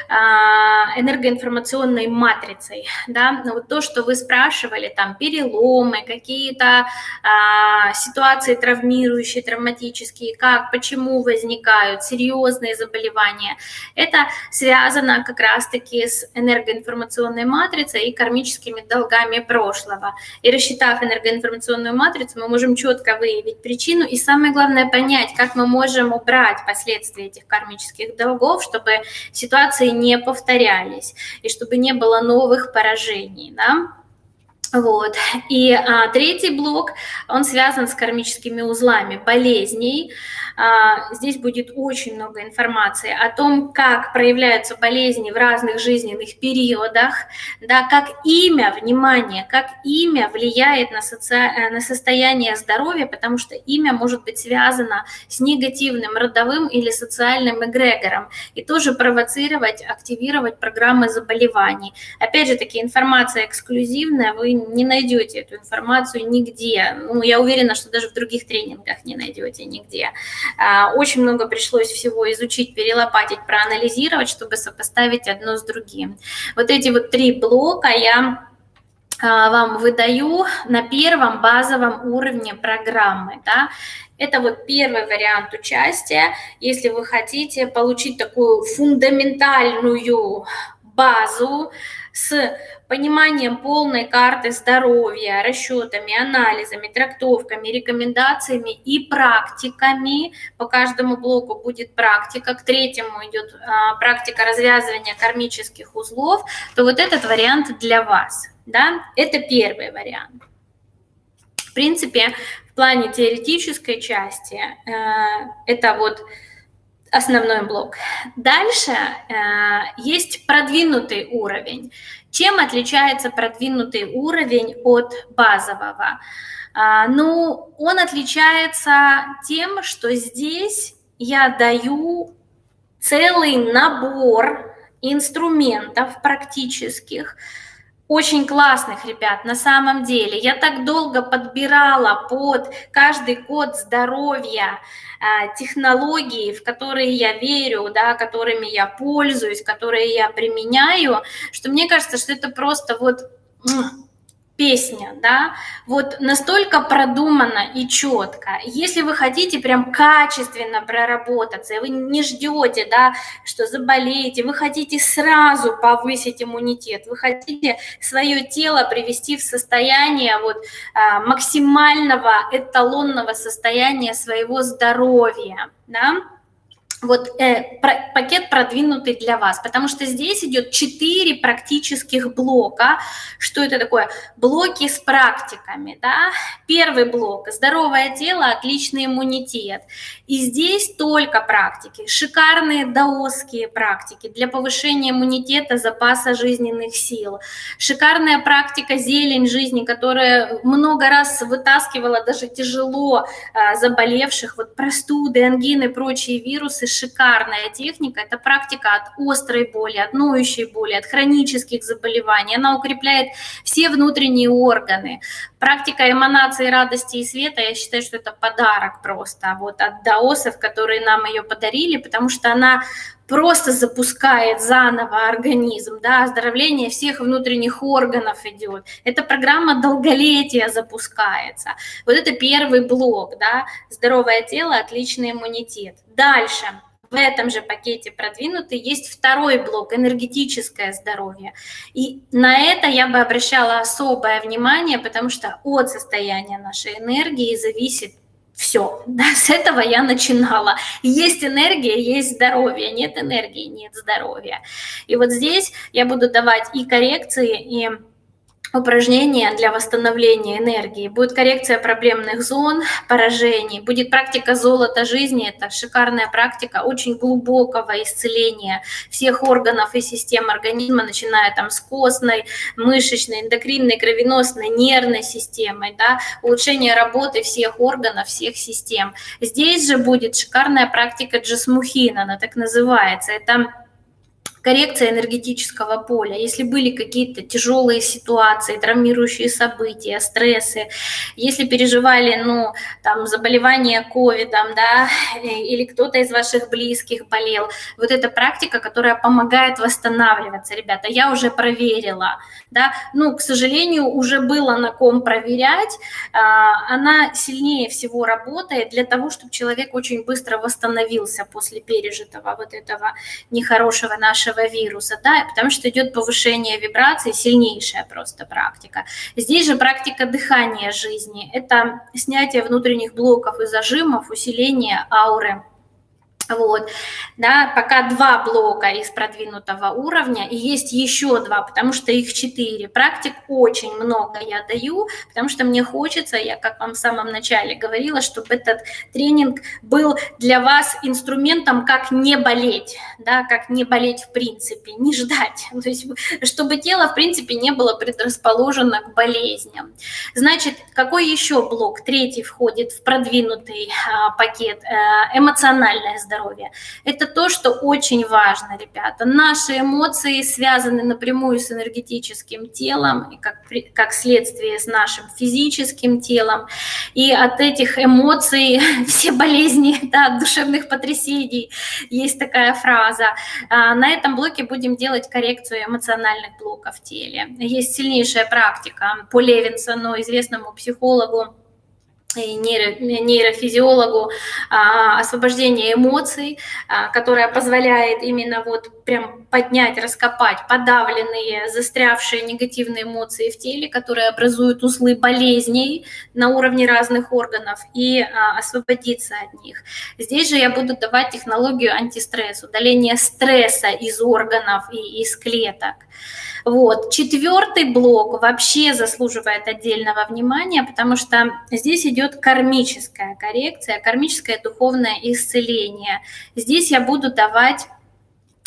а, энергоинформационной матрицей, да, ну, вот то, что вы спрашивали, там, переломы, какие-то а, ситуации травмирующие, травматические, как, почему возникают серьезные заболевания, это связано как раз-таки с энергоинформационной матрицей и кармическими долгами прошлого. И рассчитав энергоинформационную матрицу, мы можем четко выявить причину и самое главное понять, как мы можем можем убрать последствия этих кармических долгов, чтобы ситуации не повторялись и чтобы не было новых поражений. Да? Вот. И а, третий блок, он связан с кармическими узлами болезней. А, здесь будет очень много информации о том, как проявляются болезни в разных жизненных периодах, да, как имя, внимание, как имя влияет на, соци... Э, на состояние здоровья, потому что имя может быть связано с негативным родовым или социальным эгрегором и тоже провоцировать, активировать программы заболеваний. Опять же таки, информация эксклюзивная, вы не найдете эту информацию нигде. Ну, я уверена, что даже в других тренингах не найдете нигде. А, очень много пришлось всего изучить, перелопатить, проанализировать, чтобы сопоставить одно с другим. Вот эти вот три блока я а, вам выдаю на первом базовом уровне программы. Да? Это вот первый вариант участия. Если вы хотите получить такую фундаментальную базу с пониманием полной карты здоровья, расчетами, анализами, трактовками, рекомендациями и практиками. По каждому блоку будет практика, к третьему идет а, практика развязывания кармических узлов, то вот этот вариант для вас. Да? Это первый вариант. В принципе, в плане теоретической части э, это вот основной блок. Дальше э, есть продвинутый уровень. Чем отличается продвинутый уровень от базового? Э, ну, он отличается тем, что здесь я даю целый набор инструментов практических, очень классных ребят, на самом деле. Я так долго подбирала под каждый код здоровья а, технологии, в которые я верю, да, которыми я пользуюсь, которые я применяю, что мне кажется, что это просто вот песня, да, вот настолько продумано и четко. Если вы хотите прям качественно проработаться, и вы не ждете, да, что заболеете, вы хотите сразу повысить иммунитет, вы хотите свое тело привести в состояние вот а, максимального эталонного состояния своего здоровья, да, вот э, про, пакет продвинутый для вас, потому что здесь идет четыре практических блока. Что это такое? Блоки с практиками. Да? Первый блок – здоровое тело, отличный иммунитет. И здесь только практики, шикарные даосские практики для повышения иммунитета, запаса жизненных сил. Шикарная практика зелень жизни, которая много раз вытаскивала даже тяжело э, заболевших, вот простуды, ангины, прочие вирусы, шикарная техника. Это практика от острой боли, от ноющей боли, от хронических заболеваний. Она укрепляет все внутренние органы. Практика эманации радости и света, я считаю, что это подарок просто вот от даосов, которые нам ее подарили, потому что она просто запускает заново организм, да, оздоровление всех внутренних органов идет. Эта программа долголетия запускается. Вот это первый блок, да, здоровое тело, отличный иммунитет. Дальше – в этом же пакете продвинутый есть второй блок – энергетическое здоровье. И на это я бы обращала особое внимание, потому что от состояния нашей энергии зависит все, [LAUGHS] да, с этого я начинала. Есть энергия, есть здоровье, нет энергии, нет здоровья. И вот здесь я буду давать и коррекции, и упражнения для восстановления энергии, будет коррекция проблемных зон, поражений, будет практика золота жизни, это шикарная практика очень глубокого исцеления всех органов и систем организма, начиная там с костной, мышечной, эндокринной, кровеносной, нервной системой, да, улучшение работы всех органов, всех систем. Здесь же будет шикарная практика Джасмухина, она так называется, это коррекция энергетического поля. Если были какие-то тяжелые ситуации, травмирующие события, стрессы, если переживали, ну, там, заболевание ковидом, да, или кто-то из ваших близких болел, вот эта практика, которая помогает восстанавливаться, ребята, я уже проверила, да, ну, к сожалению, уже было на ком проверять, а, она сильнее всего работает для того, чтобы человек очень быстро восстановился после пережитого вот этого нехорошего нашего вируса, да, потому что идет повышение вибраций, сильнейшая просто практика. Здесь же практика дыхания жизни, это снятие внутренних блоков и зажимов, усиление ауры вот, да, пока два блока из продвинутого уровня, и есть еще два, потому что их четыре. Практик очень много я даю, потому что мне хочется, я как вам в самом начале говорила, чтобы этот тренинг был для вас инструментом, как не болеть, да, как не болеть в принципе, не ждать, [LAUGHS] то есть чтобы тело в принципе не было предрасположено к болезням. Значит, какой еще блок? Третий входит в продвинутый а, пакет, э, эмоциональное здоровье здоровья. Это то, что очень важно, ребята. Наши эмоции связаны напрямую с энергетическим телом, и как, как следствие с нашим физическим телом. И от этих эмоций [LAUGHS] все болезни, да, от душевных потрясений, есть такая фраза. А, на этом блоке будем делать коррекцию эмоциональных блоков в теле. Есть сильнейшая практика по Левинсону, известному психологу, нейро, нейрофизиологу а, освобождение эмоций, а, которое позволяет именно вот прям поднять, раскопать подавленные, застрявшие негативные эмоции в теле, которые образуют узлы болезней на уровне разных органов и а, освободиться от них. Здесь же я буду давать технологию антистресс, удаление стресса из органов и из клеток. Вот. Четвертый блок вообще заслуживает отдельного внимания, потому что здесь идет кармическая коррекция, кармическое духовное исцеление. Здесь я буду давать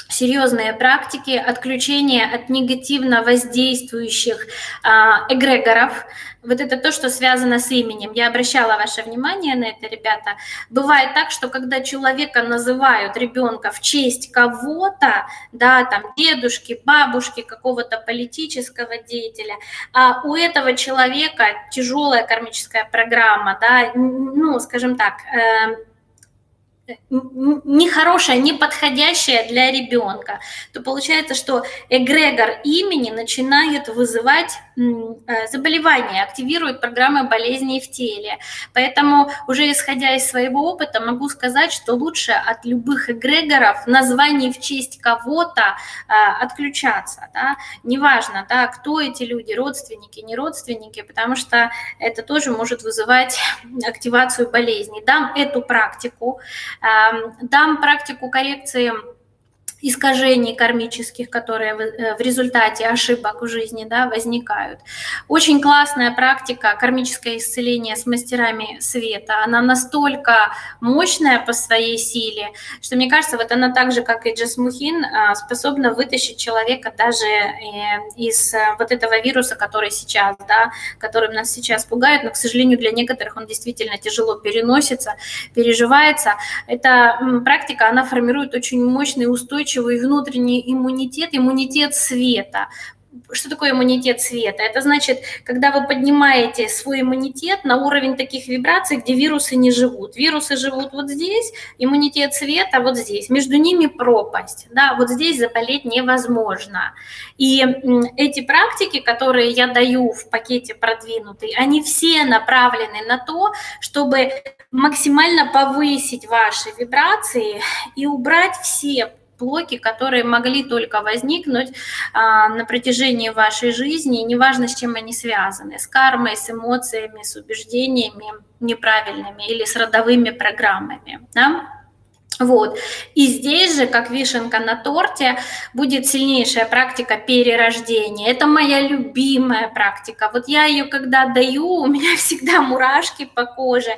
серьезные практики отключения от негативно воздействующих а, эгрегоров. Вот это то, что связано с именем. Я обращала ваше внимание на это, ребята. Бывает так, что когда человека называют ребенка в честь кого-то, да, там дедушки, бабушки, какого-то политического деятеля, а у этого человека тяжелая кармическая программа, да, ну, скажем так, нехорошая, неподходящая для ребенка, то получается, что эгрегор имени начинает вызывать э, заболевания, активирует программы болезней в теле. Поэтому уже исходя из своего опыта могу сказать, что лучше от любых эгрегоров, названий в честь кого-то э, отключаться. Да? Неважно, да, кто эти люди, родственники, не родственники, потому что это тоже может вызывать активацию болезней. Дам эту практику, дам практику коррекции искажений кармических, которые э, в результате ошибок в жизни да, возникают. Очень классная практика кармическое исцеление с мастерами света. Она настолько мощная по своей силе, что мне кажется, вот она так же, как и Джасмухин, а, способна вытащить человека даже э, из э, вот этого вируса, который сейчас, да, которым нас сейчас пугает, но, к сожалению, для некоторых он действительно тяжело переносится, переживается. Эта практика, она формирует очень мощный устойчивый устойчивый внутренний иммунитет, иммунитет света. Что такое иммунитет света? Это значит, когда вы поднимаете свой иммунитет на уровень таких вибраций, где вирусы не живут. Вирусы живут вот здесь, иммунитет света вот здесь. Между ними пропасть. Да, вот здесь заболеть невозможно. И эти практики, которые я даю в пакете продвинутый, они все направлены на то, чтобы максимально повысить ваши вибрации и убрать все блоки, которые могли только возникнуть а, на протяжении вашей жизни, неважно, с чем они связаны, с кармой, с эмоциями, с убеждениями неправильными или с родовыми программами. Да? Вот. И здесь же, как вишенка на торте, будет сильнейшая практика перерождения. Это моя любимая практика. Вот я ее когда даю, у меня [LAUGHS] всегда мурашки по коже,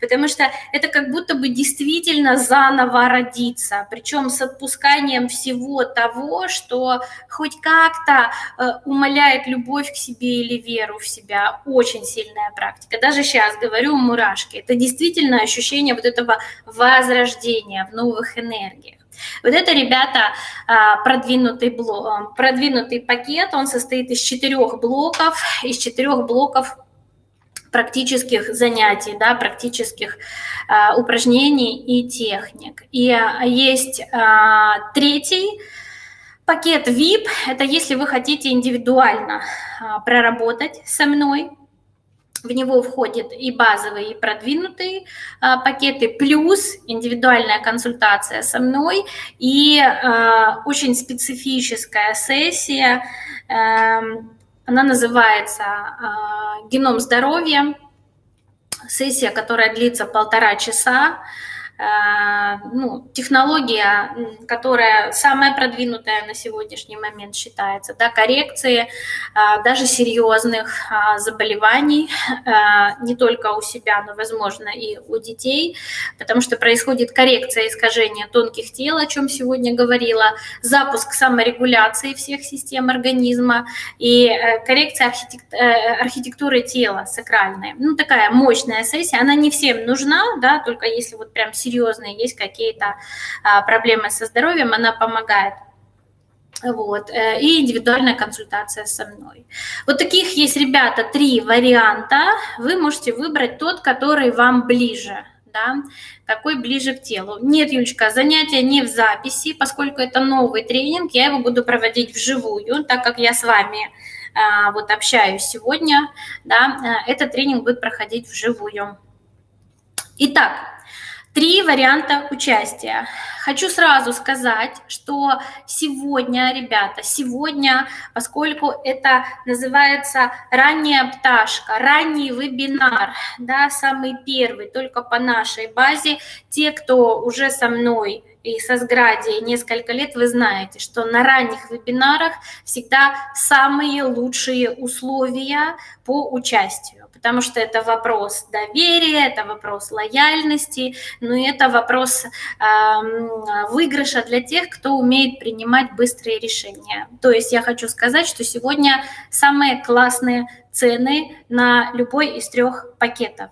потому что это как будто бы действительно заново родиться, причем с отпусканием всего того, что хоть как-то э, умаляет любовь к себе или веру в себя. Очень сильная практика. Даже сейчас говорю мурашки. Это действительно ощущение вот этого возрождения в новых энергиях. Вот это, ребята, а, продвинутый, блок, продвинутый пакет, он состоит из четырех блоков, из четырех блоков практических занятий, да, практических э, упражнений и техник. И есть э, третий пакет VIP, это если вы хотите индивидуально э, проработать со мной, в него входят и базовые, и продвинутые а, пакеты, плюс индивидуальная консультация со мной и а, очень специфическая сессия. А, она называется а, «Геном здоровья». Сессия, которая длится полтора часа. Э, ну, технология, которая самая продвинутая на сегодняшний момент считается, да, коррекции э, даже серьезных э, заболеваний, не только у себя, но, возможно, и у детей, потому что происходит коррекция искажения тонких тел, о чем сегодня говорила, запуск саморегуляции всех систем организма и коррекция архитектуры тела сакральной. Ну, такая мощная сессия, она не всем нужна, да, только если вот прям серьезные, есть какие-то а, проблемы со здоровьем, она помогает. Вот, э, и индивидуальная консультация со мной. Вот таких есть, ребята, три варианта. Вы можете выбрать тот, который вам ближе да, какой ближе к телу. Нет, Юлечка, занятия не в записи, поскольку это новый тренинг, я его буду проводить вживую, так как я с вами а, вот общаюсь сегодня, да, э, этот тренинг будет проходить вживую. Итак, Три варианта участия. Хочу сразу сказать, что сегодня, ребята, сегодня, поскольку это называется ранняя пташка, ранний вебинар, да, самый первый, только по нашей базе, те, кто уже со мной и со Сграде несколько лет, вы знаете, что на ранних вебинарах всегда самые лучшие условия по участию потому что это вопрос доверия, это вопрос лояльности, ну и это вопрос э, выигрыша для тех, кто умеет принимать быстрые решения. То есть я хочу сказать, что сегодня самые классные цены на любой из трех пакетов.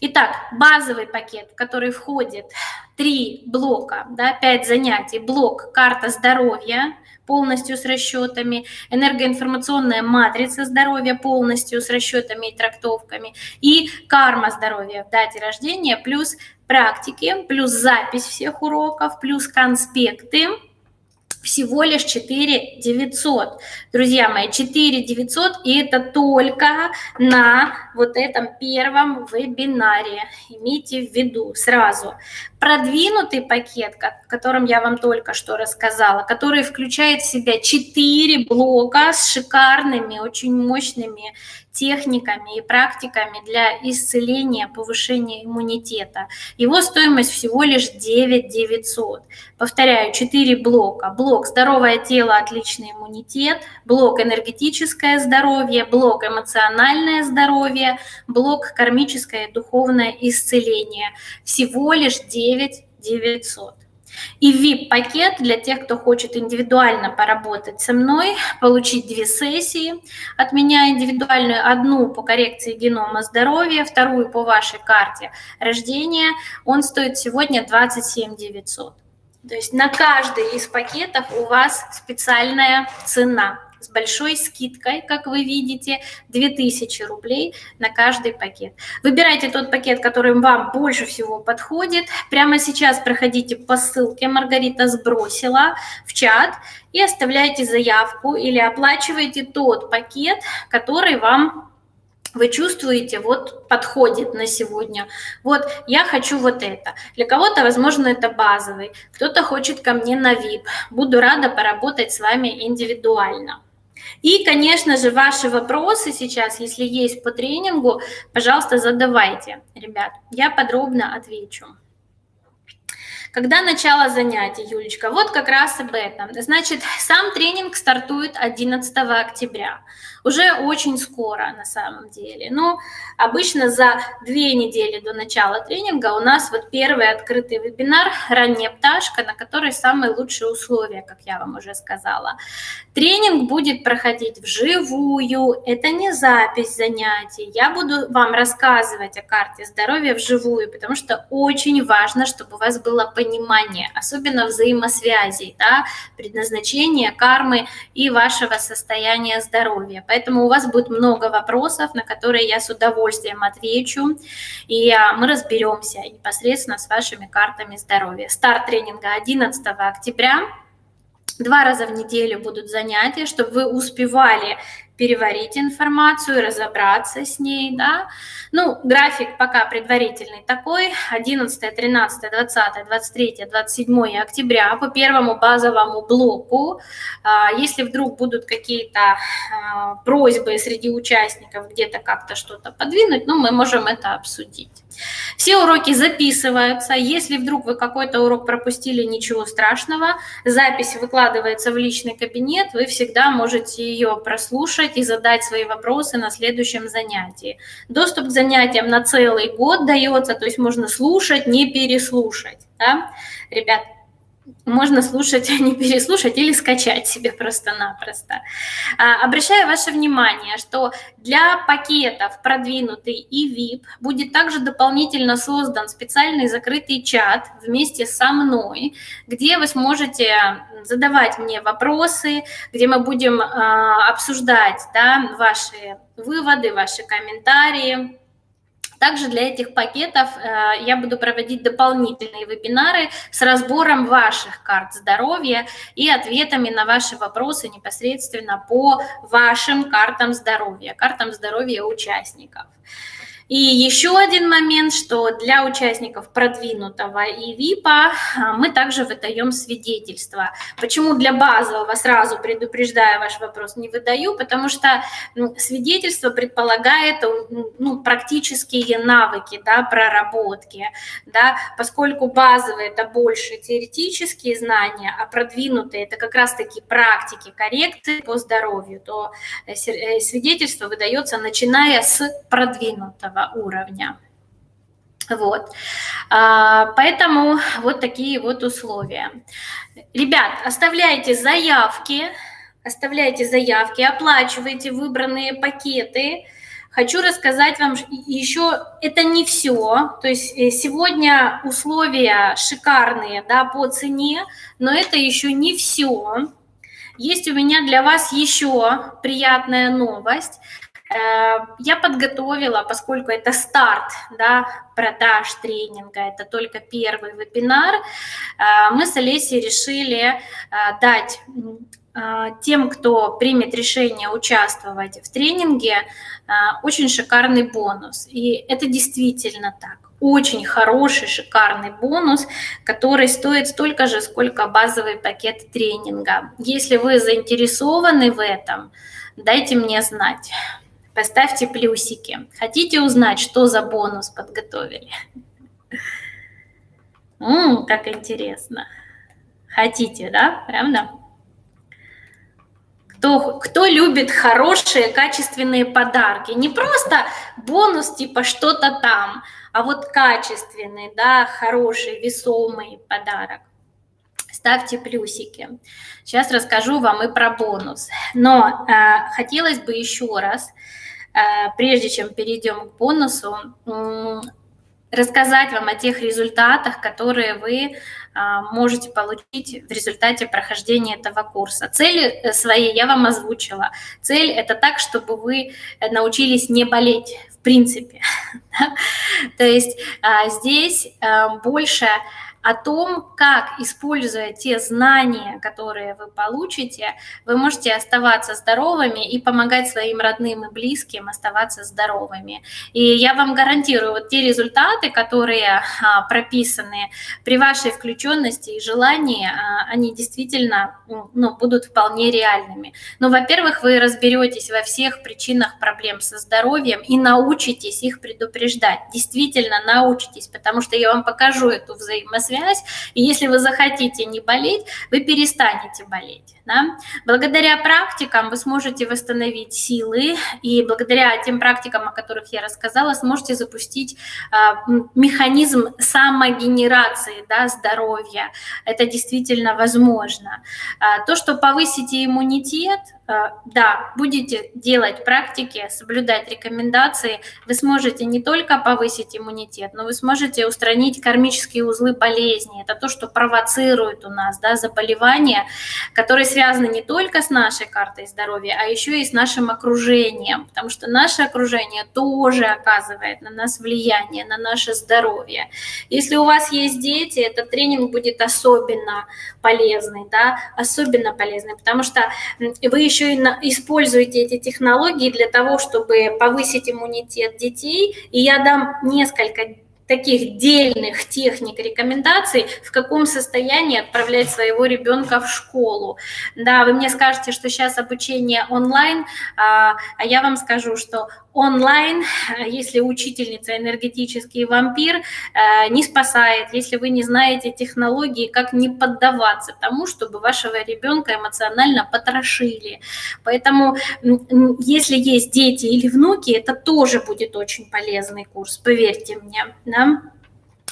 Итак, базовый пакет, в который входит три блока, да, пять занятий, блок «Карта здоровья», полностью с расчетами, энергоинформационная матрица здоровья полностью с расчетами и трактовками, и карма здоровья в дате рождения, плюс практики, плюс запись всех уроков, плюс конспекты, всего лишь 4 900. Друзья мои, 4 900 и это только на вот этом первом вебинаре. Имейте в виду сразу. Продвинутый пакет, о котором я вам только что рассказала, который включает в себя 4 блока с шикарными, очень мощными техниками и практиками для исцеления, повышения иммунитета. Его стоимость всего лишь 9 900. Повторяю, 4 блока. Блок «Здоровое тело, отличный иммунитет», блок «Энергетическое здоровье», блок «Эмоциональное здоровье», блок «Кармическое и духовное исцеление». Всего лишь 9 900. И VIP-пакет для тех, кто хочет индивидуально поработать со мной, получить две сессии от меня индивидуальную, одну по коррекции генома здоровья, вторую по вашей карте рождения, он стоит сегодня 27 900. То есть на каждый из пакетов у вас специальная цена с большой скидкой, как вы видите, 2000 рублей на каждый пакет. Выбирайте тот пакет, который вам больше всего подходит. Прямо сейчас проходите по ссылке, Маргарита сбросила в чат, и оставляйте заявку или оплачивайте тот пакет, который вам вы чувствуете, вот подходит на сегодня. Вот я хочу вот это. Для кого-то, возможно, это базовый. Кто-то хочет ко мне на VIP. Буду рада поработать с вами индивидуально. И, конечно же, ваши вопросы сейчас, если есть по тренингу, пожалуйста, задавайте, ребят. Я подробно отвечу. Когда начало занятий, Юлечка? Вот как раз об этом. Значит, сам тренинг стартует 11 октября. Уже очень скоро на самом деле. Но обычно за две недели до начала тренинга у нас вот первый открытый вебинар «Ранняя пташка», на которой самые лучшие условия, как я вам уже сказала. Тренинг будет проходить вживую, это не запись занятий. Я буду вам рассказывать о карте здоровья вживую, потому что очень важно, чтобы у вас было понимания, особенно взаимосвязей, да, предназначения, кармы и вашего состояния здоровья. Поэтому у вас будет много вопросов, на которые я с удовольствием отвечу, и а, мы разберемся непосредственно с вашими картами здоровья. Старт тренинга 11 октября. Два раза в неделю будут занятия, чтобы вы успевали переварить информацию, разобраться с ней, да. Ну, график пока предварительный такой, 11, 13, 20, 23, 27 октября по первому базовому блоку. А, если вдруг будут какие-то а, просьбы среди участников где-то как-то что-то подвинуть, ну, мы можем это обсудить. Все уроки записываются. Если вдруг вы какой-то урок пропустили, ничего страшного. Запись выкладывается в личный кабинет. Вы всегда можете ее прослушать и задать свои вопросы на следующем занятии. Доступ к занятиям на целый год дается, то есть можно слушать, не переслушать. Да? Ребят, можно слушать, а не переслушать или скачать себе просто-напросто. А, обращаю ваше внимание, что для пакетов продвинутый и VIP будет также дополнительно создан специальный закрытый чат вместе со мной, где вы сможете задавать мне вопросы, где мы будем а, обсуждать да, ваши выводы, ваши комментарии, также для этих пакетов э, я буду проводить дополнительные вебинары с разбором ваших карт здоровья и ответами на ваши вопросы непосредственно по вашим картам здоровья, картам здоровья участников. И еще один момент, что для участников продвинутого и ВИПа а, мы также выдаем свидетельства. Почему для базового, сразу предупреждая ваш вопрос, не выдаю? Потому что свидетельство предполагает ну, практические навыки, да, проработки, да, поскольку базовые – это больше теоретические знания, а продвинутые – это как раз-таки практики коррекции по здоровью, то э, э, свидетельство выдается начиная с продвинутого уровня. Вот. А, поэтому вот такие вот условия. Ребят, оставляйте заявки, оставляйте заявки, оплачивайте выбранные пакеты. Хочу рассказать вам еще, это не все, то есть э, сегодня условия шикарные да, по цене, но это еще не все. Есть у меня для вас еще приятная новость. Э, я подготовила, поскольку это старт да, продаж тренинга, это только первый вебинар, э, мы с Олесей решили э, дать тем, кто примет решение участвовать в тренинге, очень шикарный бонус. И это действительно так. Очень хороший, шикарный бонус, который стоит столько же, сколько базовый пакет тренинга. Если вы заинтересованы в этом, дайте мне знать. Поставьте плюсики. Хотите узнать, что за бонус подготовили? Ммм, как интересно. Хотите, да? Правда? Кто, кто любит хорошие, качественные подарки? Не просто бонус типа что-то там, а вот качественный, да, хороший, весомый подарок ставьте плюсики. Сейчас расскажу вам и про бонус. Но э, хотелось бы еще раз, э, прежде чем перейдем к бонусу, э, рассказать вам о тех результатах, которые вы э, можете получить в результате прохождения этого курса. Цели э, свои я вам озвучила. Цель – это так, чтобы вы научились не болеть, в принципе. [LAUGHS] То есть э, здесь больше о том, как, используя те знания, которые вы получите, вы можете оставаться здоровыми и помогать своим родным и близким оставаться здоровыми. И я вам гарантирую, вот те результаты, которые а, прописаны при вашей включенности и желании, а, они действительно ну, будут вполне реальными. Но, во-первых, вы разберетесь во всех причинах проблем со здоровьем и научитесь их предупреждать. Действительно научитесь, потому что я вам покажу эту взаимосвязь связь, и если вы захотите не болеть, вы перестанете болеть. Да? Благодаря практикам вы сможете восстановить силы, и благодаря тем практикам, о которых я рассказала, сможете запустить э, механизм самогенерации да, здоровья. Это действительно возможно. Э, то, что повысите иммунитет, да, будете делать практики, соблюдать рекомендации, вы сможете не только повысить иммунитет, но вы сможете устранить кармические узлы болезни. Это то, что провоцирует у нас да, заболевания, которые связаны не только с нашей картой здоровья, а еще и с нашим окружением, потому что наше окружение тоже оказывает на нас влияние, на наше здоровье. Если у вас есть дети, этот тренинг будет особенно полезный, да, особенно полезный, потому что вы еще еще и на, используете эти технологии для того, чтобы повысить иммунитет детей. И я дам несколько таких дельных техник, рекомендаций, в каком состоянии отправлять своего ребенка в школу. Да, вы мне скажете, что сейчас обучение онлайн, а, а я вам скажу, что онлайн, если учительница энергетический вампир, э, не спасает, если вы не знаете технологии, как не поддаваться тому, чтобы вашего ребенка эмоционально потрошили. Поэтому, если есть дети или внуки, это тоже будет очень полезный курс, поверьте мне. Да?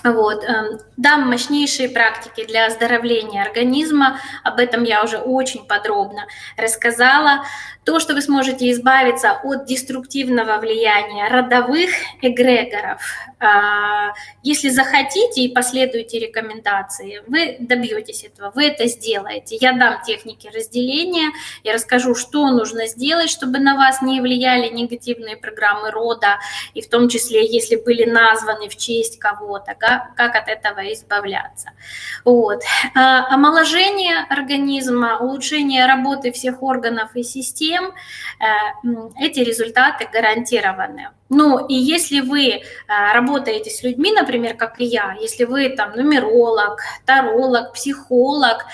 Вот. Эм, дам мощнейшие практики для оздоровления организма, об этом я уже очень подробно рассказала то, что вы сможете избавиться от деструктивного влияния родовых эгрегоров. А, если захотите и последуете рекомендации, вы добьетесь этого, вы это сделаете. Я дам техники разделения, я расскажу, что нужно сделать, чтобы на вас не влияли негативные программы рода, и в том числе, если были названы в честь кого-то, как от этого избавляться. Вот. А, омоложение организма, улучшение работы всех органов и систем, тем э, эти результаты гарантированы. Ну и если вы э, работаете с людьми, например, как и я, если вы там нумеролог, таролог, психолог,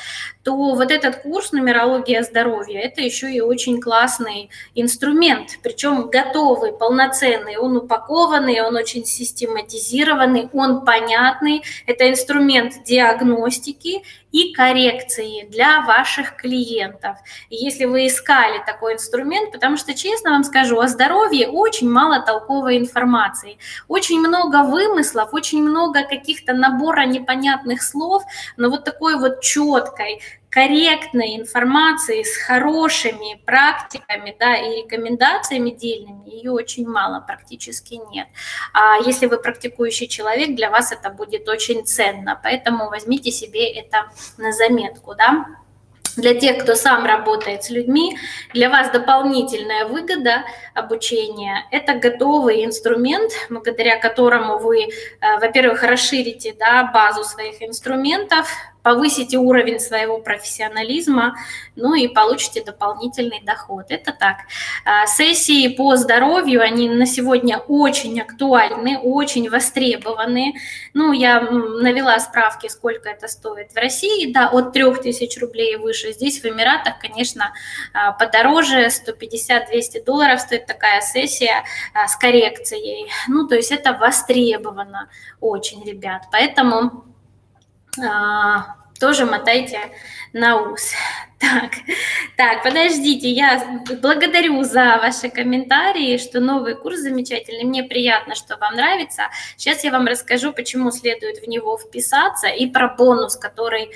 то вот этот курс «Нумерология здоровья» – это еще и очень классный инструмент, причем готовый, полноценный, он упакованный, он очень систематизированный, он понятный. Это инструмент диагностики и коррекции для ваших клиентов. Если вы искали такой инструмент, потому что, честно вам скажу, о здоровье очень мало толковой информации, очень много вымыслов, очень много каких-то набора непонятных слов, но вот такой вот четкой, корректной информации с хорошими практиками да, и рекомендациями дельными, ее очень мало, практически нет. А если вы практикующий человек, для вас это будет очень ценно, поэтому возьмите себе это на заметку. Да? Для тех, кто сам работает с людьми, для вас дополнительная выгода обучения – это готовый инструмент, благодаря которому вы, э, во-первых, расширите да, базу своих инструментов, повысите уровень своего профессионализма, ну и получите дополнительный доход. Это так. А, сессии по здоровью, они на сегодня очень актуальны, очень востребованы. Ну, я навела справки, сколько это стоит в России, да, от 3000 рублей и выше. Здесь в Эмиратах, конечно, а, подороже, 150-200 долларов стоит такая сессия а, с коррекцией. Ну, то есть это востребовано очень, ребят. Поэтому а, тоже мотайте на ус. [LAUGHS] Так, так, подождите, я благодарю за ваши комментарии, что новый курс замечательный, мне приятно, что вам нравится. Сейчас я вам расскажу, почему следует в него вписаться и про бонус, который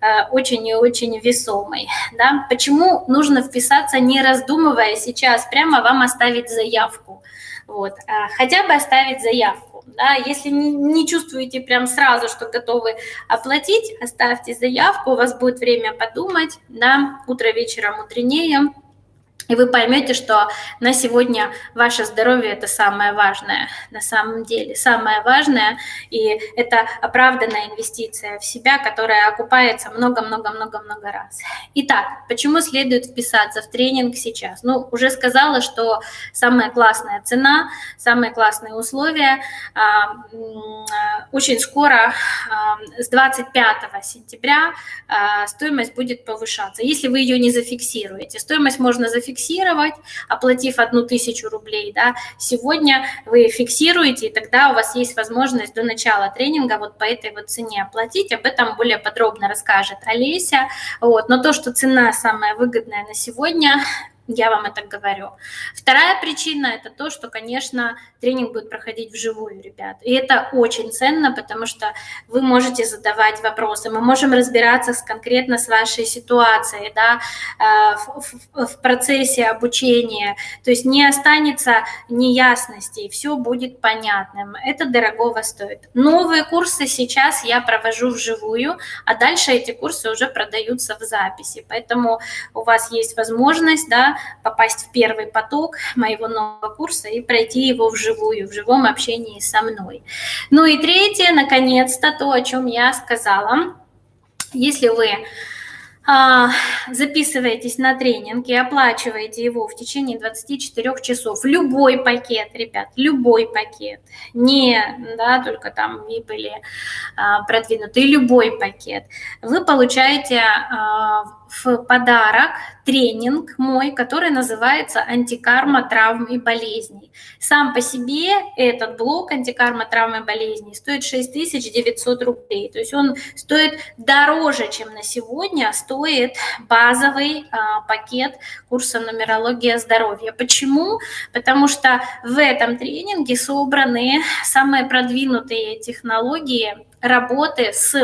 э, очень и очень весомый. Да? Почему нужно вписаться, не раздумывая сейчас, прямо вам оставить заявку. Вот, э, хотя бы оставить заявку да, если не, не чувствуете прям сразу, что готовы оплатить, оставьте заявку, у вас будет время подумать, да, утро вечером мудренее, и вы поймете, что на сегодня ваше здоровье это самое важное, на самом деле, самое важное, и это оправданная инвестиция в себя, которая окупается много-много-много-много раз. Итак, почему следует вписаться в тренинг сейчас? Ну, уже сказала, что самая классная цена, самые классные условия. А, очень скоро, а, с 25 сентября, а, стоимость будет повышаться. Если вы ее не зафиксируете, стоимость можно зафиксировать зафиксировать, оплатив одну тысячу рублей, да, сегодня вы фиксируете, и тогда у вас есть возможность до начала тренинга вот по этой вот цене оплатить, об этом более подробно расскажет Олеся, вот, но то, что цена самая выгодная на сегодня, Я вам это говорю. Вторая причина – это то, что, конечно, тренинг будет проходить вживую, ребят. И это очень ценно, потому что вы можете задавать вопросы. Мы можем разбираться с, конкретно с вашей ситуацией да, э, в, в, в процессе обучения. То есть не останется неясностей, все будет понятным. Это дорогого стоит. Новые курсы сейчас я провожу вживую, а дальше эти курсы уже продаются в записи. Поэтому у вас есть возможность да, попасть в первый поток моего нового курса и пройти его вживую, в живом общении со мной. Ну и третье, наконец-то, то, о чем я сказала. Если вы а, записываетесь на тренинг и оплачиваете его в течение 24 часов. Любой пакет, ребят, любой пакет. Не да, только там VIP или а, продвинутый, любой пакет. Вы получаете а, в подарок тренинг мой, который называется «Антикарма травм и болезней». Сам по себе этот блок «Антикарма травм и болезней» стоит 6900 рублей. То есть он стоит дороже, чем на сегодня стоит базовый а, пакет курса «Нумерология здоровья». Почему? Потому что в этом тренинге собраны самые продвинутые технологии работы с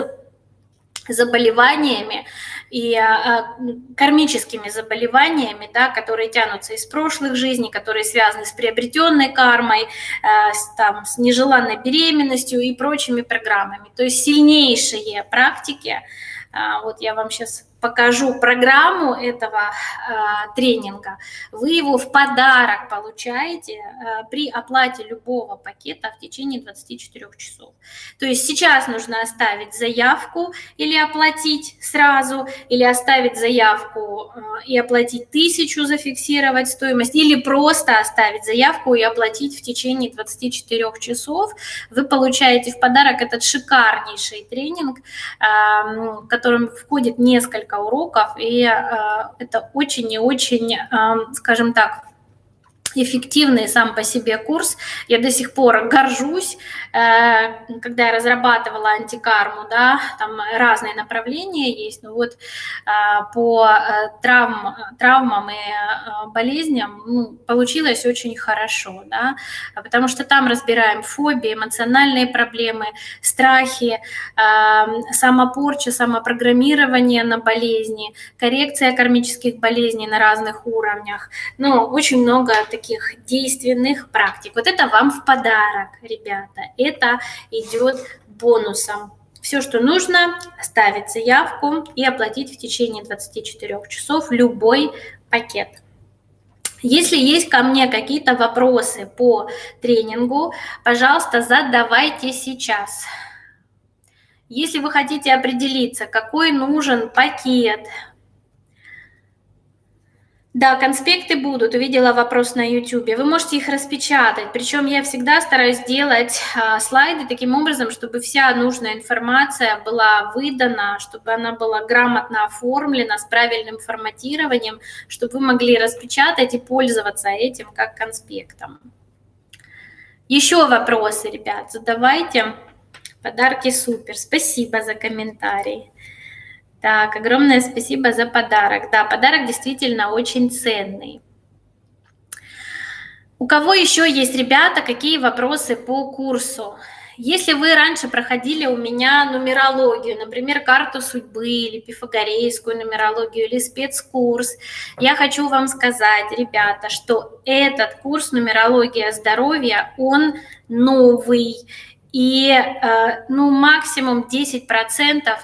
заболеваниями, и а, кармическими заболеваниями, да, которые тянутся из прошлых жизней, которые связаны с приобретенной кармой, а, с, там, с нежеланной беременностью и прочими программами. То есть сильнейшие практики, а, вот я вам сейчас покажу программу этого э, тренинга, вы его в подарок получаете э, при оплате любого пакета в течение 24 часов. То есть сейчас нужно оставить заявку или оплатить сразу, или оставить заявку э, и оплатить тысячу, зафиксировать стоимость, или просто оставить заявку и оплатить в течение 24 часов. Вы получаете в подарок этот шикарнейший тренинг, э, в котором входит несколько несколько уроков, и э, это очень и очень, э, скажем так, эффективный сам по себе курс. Я до сих пор горжусь, когда я разрабатывала антикарму, да, там разные направления есть, но вот э, по э, травм, травмам и болезням ну, получилось очень хорошо, да, потому что там разбираем фобии, эмоциональные проблемы, страхи, самопорча, самопрограммирование на болезни, коррекция кармических болезней на разных уровнях. Ну, очень много таких действенных практик. Вот это вам в подарок, ребята. Это идет бонусом. Все, что нужно, оставить заявку и оплатить в течение 24 часов любой пакет. Если есть ко мне какие-то вопросы по тренингу, пожалуйста, задавайте сейчас. Если вы хотите определиться, какой нужен пакет, да, конспекты будут. Увидела вопрос на YouTube. Вы можете их распечатать. Причем я всегда стараюсь делать а, слайды таким образом, чтобы вся нужная информация была выдана, чтобы она была грамотно оформлена, с правильным форматированием, чтобы вы могли распечатать и пользоваться этим как конспектом. Еще вопросы, ребят, задавайте. Подарки супер. Спасибо за комментарий. Так, огромное спасибо за подарок. Да, подарок действительно очень ценный. У кого еще есть, ребята, какие вопросы по курсу? Если вы раньше проходили у меня нумерологию, например, карту судьбы или пифагорейскую нумерологию или спецкурс, я хочу вам сказать, ребята, что этот курс нумерология здоровья, он новый, и э, ну, максимум 10%,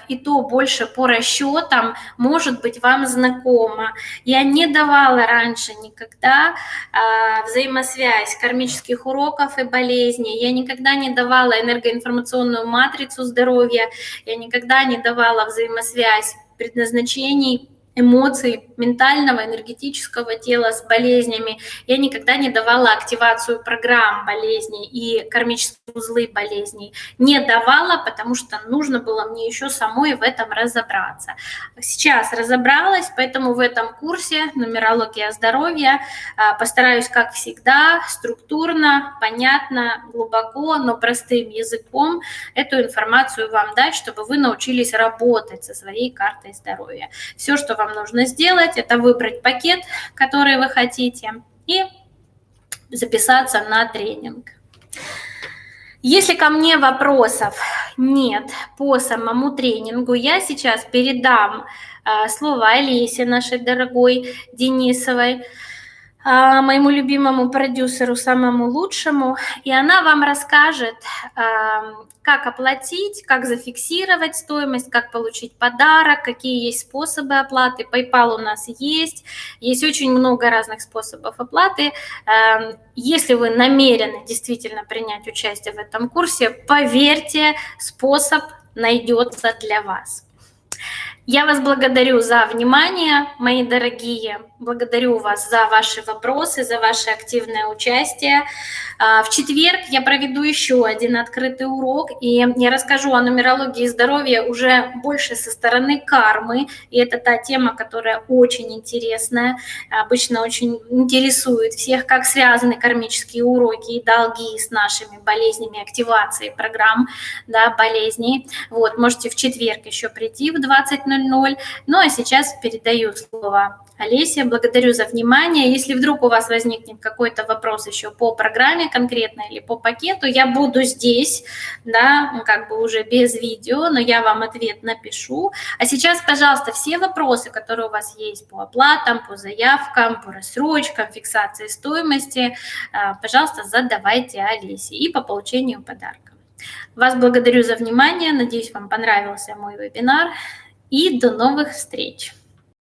и то больше по расчетам, может быть вам знакомо. Я не давала раньше никогда э, взаимосвязь кармических уроков и болезней, я никогда не давала энергоинформационную матрицу здоровья, я никогда не давала взаимосвязь предназначений эмоций, ментального, энергетического тела с болезнями. Я никогда не давала активацию программ болезней и кармические узлы болезней. Не давала, потому что нужно было мне еще самой в этом разобраться. Сейчас разобралась, поэтому в этом курсе «Нумерология здоровья» а, постараюсь, как всегда, структурно, понятно, глубоко, но простым языком эту информацию вам дать, чтобы вы научились работать со своей картой здоровья. Все, что вам вам нужно сделать, это выбрать пакет, который вы хотите, и записаться на тренинг. Если ко мне вопросов нет по самому тренингу, я сейчас передам э, слово Олесе, нашей дорогой Денисовой, моему любимому продюсеру, самому лучшему, и она вам расскажет, как оплатить, как зафиксировать стоимость, как получить подарок, какие есть способы оплаты. PayPal у нас есть, есть очень много разных способов оплаты. Если вы намерены действительно принять участие в этом курсе, поверьте, способ найдется для вас. Я вас благодарю за внимание, мои дорогие. Благодарю вас за ваши вопросы, за ваше активное участие. А, в четверг я проведу еще один открытый урок, и я расскажу о нумерологии здоровья уже больше со стороны кармы. И это та тема, которая очень интересная, обычно очень интересует всех, как связаны кармические уроки и долги с нашими болезнями, активацией программ да, болезней. Вот, можете в четверг еще прийти в 20.00. Ну а сейчас передаю слово Олеся, благодарю за внимание. Если вдруг у вас возникнет какой-то вопрос еще по программе конкретно или по пакету, я буду здесь, да, как бы уже без видео, но я вам ответ напишу. А сейчас, пожалуйста, все вопросы, которые у вас есть по оплатам, по заявкам, по рассрочкам, фиксации стоимости, а, пожалуйста, задавайте Олесе и по получению подарка. Вас благодарю за внимание. Надеюсь, вам понравился мой вебинар. И до новых встреч!